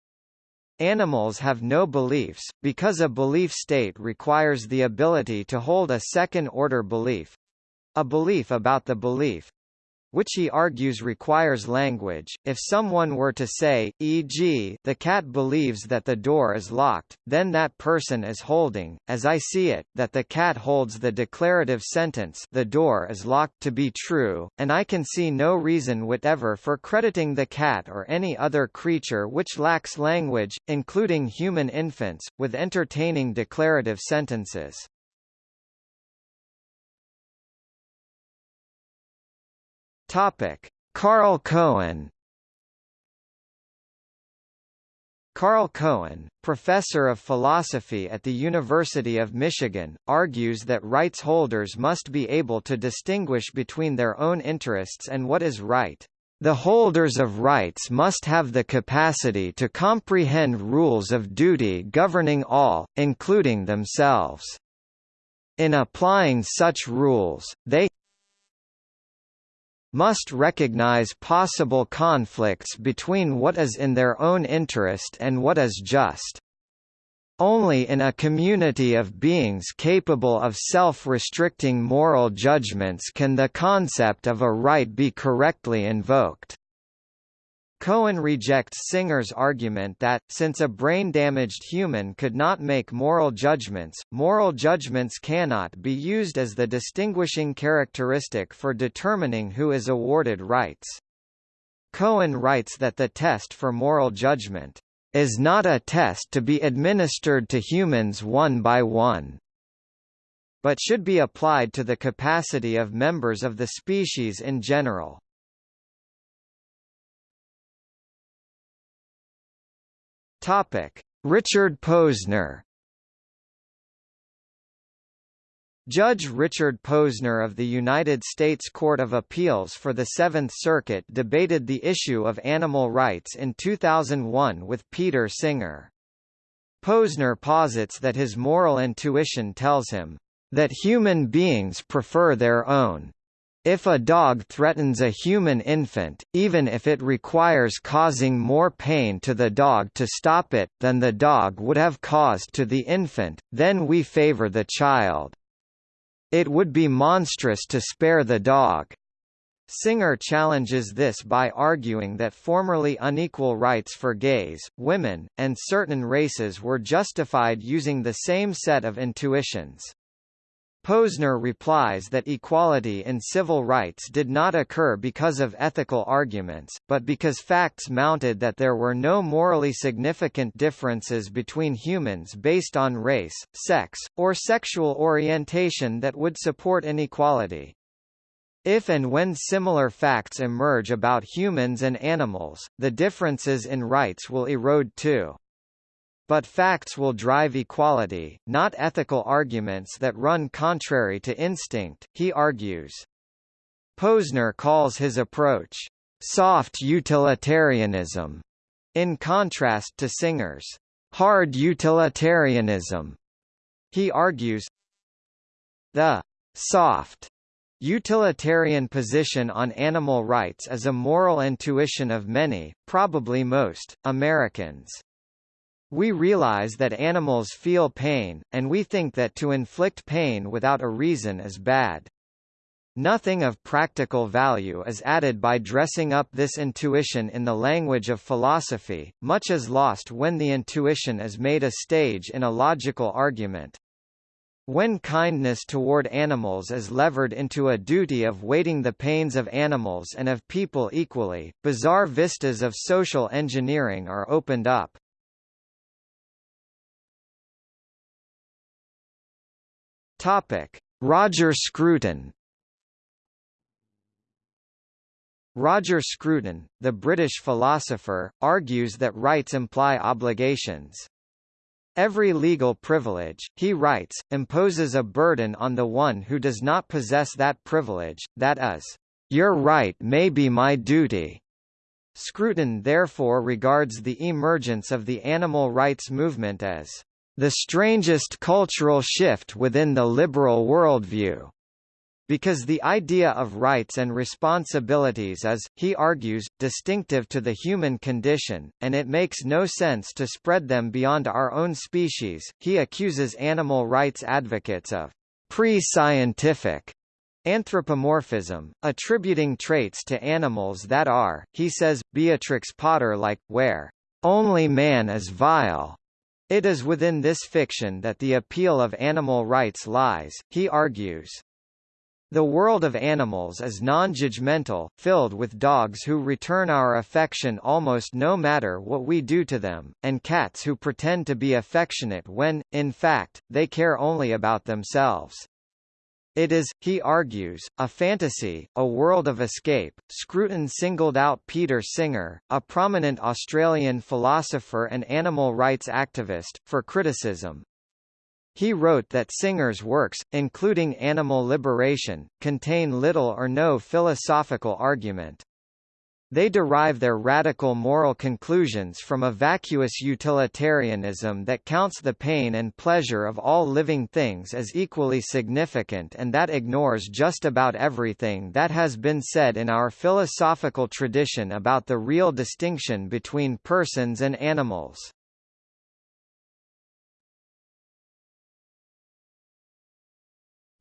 Animals have no beliefs, because a belief state requires the ability to hold a second-order belief—a belief about the belief, which he argues requires language. If someone were to say, e.g., the cat believes that the door is locked, then that person is holding, as I see it, that the cat holds the declarative sentence the door is locked to be true, and I can see no reason whatever for crediting the cat or any other creature which lacks language, including human infants, with entertaining declarative sentences. Topic: Carl Cohen Carl Cohen, professor of philosophy at the University of Michigan, argues that rights holders must be able to distinguish between their own interests and what is right. The holders of rights must have the capacity to comprehend rules of duty governing all, including themselves. In applying such rules, they must recognize possible conflicts between what is in their own interest and what is just. Only in a community of beings capable of self-restricting moral judgments can the concept of a right be correctly invoked. Cohen rejects Singer's argument that, since a brain-damaged human could not make moral judgments, moral judgments cannot be used as the distinguishing characteristic for determining who is awarded rights. Cohen writes that the test for moral judgment is not a test to be administered to humans one by one, but should be applied to the capacity of members of the species in general. Topic: Richard Posner. Judge Richard Posner of the United States Court of Appeals for the Seventh Circuit debated the issue of animal rights in 2001 with Peter Singer. Posner posits that his moral intuition tells him, "...that human beings prefer their own if a dog threatens a human infant, even if it requires causing more pain to the dog to stop it, than the dog would have caused to the infant, then we favor the child. It would be monstrous to spare the dog. Singer challenges this by arguing that formerly unequal rights for gays, women, and certain races were justified using the same set of intuitions. Posner replies that equality in civil rights did not occur because of ethical arguments, but because facts mounted that there were no morally significant differences between humans based on race, sex, or sexual orientation that would support inequality. If and when similar facts emerge about humans and animals, the differences in rights will erode too. But facts will drive equality, not ethical arguments that run contrary to instinct, he argues. Posner calls his approach, soft utilitarianism, in contrast to Singer's hard utilitarianism. He argues the soft utilitarian position on animal rights is a moral intuition of many, probably most, Americans. We realize that animals feel pain, and we think that to inflict pain without a reason is bad. Nothing of practical value is added by dressing up this intuition in the language of philosophy, much is lost when the intuition is made a stage in a logical argument. When kindness toward animals is levered into a duty of weighting the pains of animals and of people equally, bizarre vistas of social engineering are opened up. Topic: Roger Scruton. Roger Scruton, the British philosopher, argues that rights imply obligations. Every legal privilege, he writes, imposes a burden on the one who does not possess that privilege, that is, your right may be my duty. Scruton therefore regards the emergence of the animal rights movement as the strangest cultural shift within the liberal worldview. Because the idea of rights and responsibilities is, he argues, distinctive to the human condition, and it makes no sense to spread them beyond our own species, he accuses animal rights advocates of pre-scientific anthropomorphism, attributing traits to animals that are, he says, Beatrix Potter-like, where only man is vile, it is within this fiction that the appeal of animal rights lies, he argues. The world of animals is non-judgmental, filled with dogs who return our affection almost no matter what we do to them, and cats who pretend to be affectionate when, in fact, they care only about themselves. It is, he argues, a fantasy, a world of escape. Scruton singled out Peter Singer, a prominent Australian philosopher and animal rights activist, for criticism. He wrote that Singer's works, including Animal Liberation, contain little or no philosophical argument. They derive their radical moral conclusions from a vacuous utilitarianism that counts the pain and pleasure of all living things as equally significant and that ignores just about everything that has been said in our philosophical tradition about the real distinction between persons and animals.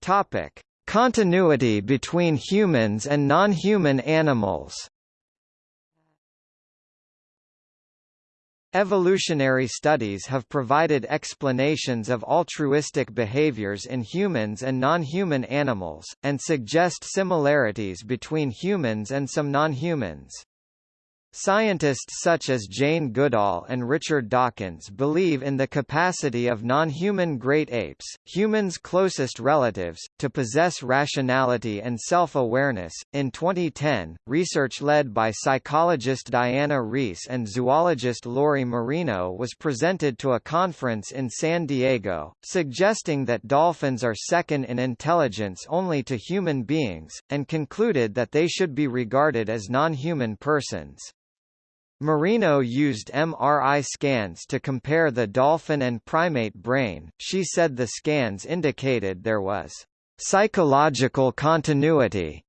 Topic: Continuity between humans and non-human animals. Evolutionary studies have provided explanations of altruistic behaviors in humans and non-human animals, and suggest similarities between humans and some non-humans. Scientists such as Jane Goodall and Richard Dawkins believe in the capacity of non-human great apes, humans' closest relatives, to possess rationality and self-awareness. In 2010, research led by psychologist Diana Reiss and zoologist Lori Marino was presented to a conference in San Diego, suggesting that dolphins are second in intelligence only to human beings, and concluded that they should be regarded as non-human persons. Marino used MRI scans to compare the dolphin and primate brain. She said the scans indicated there was psychological continuity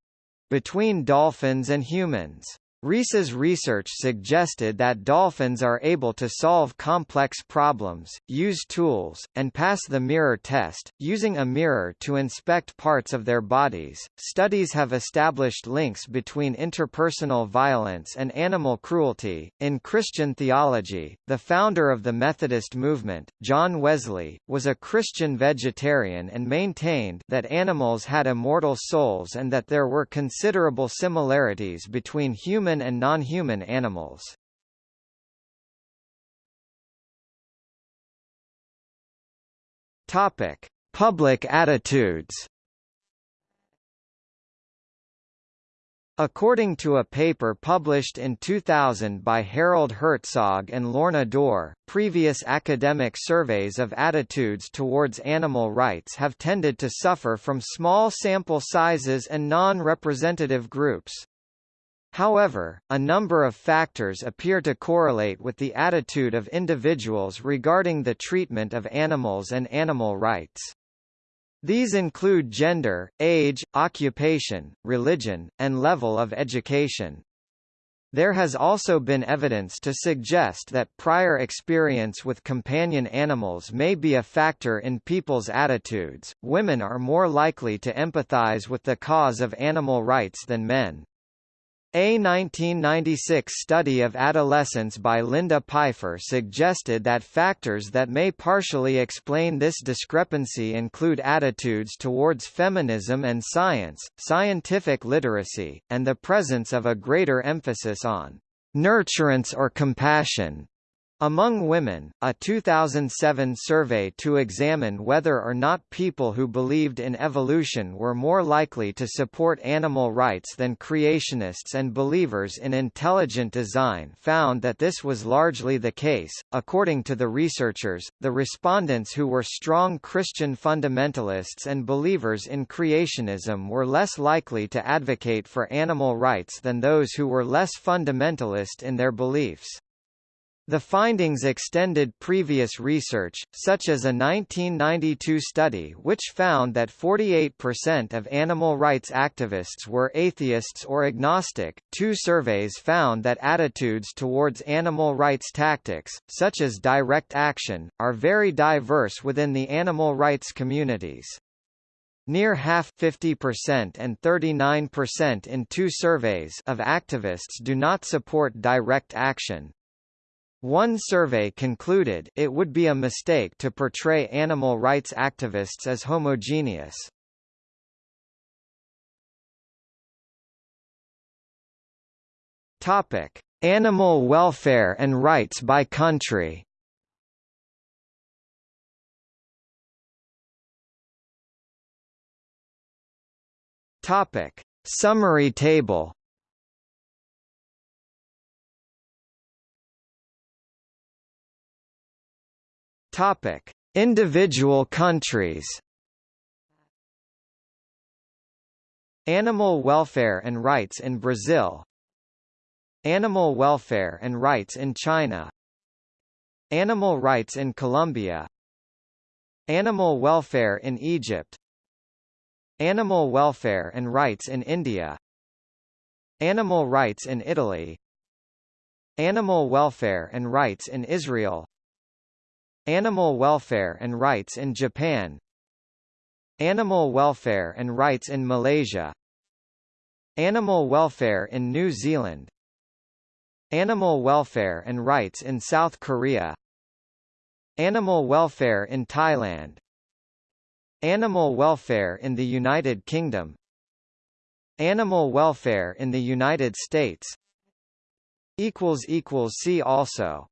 between dolphins and humans. Reiss's research suggested that dolphins are able to solve complex problems, use tools, and pass the mirror test, using a mirror to inspect parts of their bodies. Studies have established links between interpersonal violence and animal cruelty. In Christian theology, the founder of the Methodist movement, John Wesley, was a Christian vegetarian and maintained that animals had immortal souls and that there were considerable similarities between human human and non-human animals. Topic: Public attitudes. According to a paper published in 2000 by Harold Herzog and Lorna Dorr, previous academic surveys of attitudes towards animal rights have tended to suffer from small sample sizes and non-representative groups. However, a number of factors appear to correlate with the attitude of individuals regarding the treatment of animals and animal rights. These include gender, age, occupation, religion, and level of education. There has also been evidence to suggest that prior experience with companion animals may be a factor in people's attitudes. Women are more likely to empathize with the cause of animal rights than men. A 1996 study of adolescence by Linda Pifer suggested that factors that may partially explain this discrepancy include attitudes towards feminism and science, scientific literacy, and the presence of a greater emphasis on nurturance or compassion. Among women, a 2007 survey to examine whether or not people who believed in evolution were more likely to support animal rights than creationists and believers in intelligent design found that this was largely the case. According to the researchers, the respondents who were strong Christian fundamentalists and believers in creationism were less likely to advocate for animal rights than those who were less fundamentalist in their beliefs. The findings extended previous research, such as a 1992 study which found that 48% of animal rights activists were atheists or agnostic. Two surveys found that attitudes towards animal rights tactics, such as direct action, are very diverse within the animal rights communities. Near half 50% and 39% in two surveys of activists do not support direct action, one survey concluded it would be a mistake to portray animal rights activists as homogeneous. Topic: Animal welfare and rights by country. Topic. Summary table Topic: Individual countries. Animal welfare and rights in Brazil. Animal welfare and rights in China. Animal rights in Colombia. Animal welfare in Egypt. Animal welfare and rights in India. Animal rights in Italy. Animal welfare and rights in Israel. Animal welfare and rights in Japan. Animal welfare and rights in Malaysia. Animal welfare in New Zealand. Animal welfare and rights in South Korea. Animal welfare in Thailand. Animal welfare in the United Kingdom. Animal welfare in the United States. See also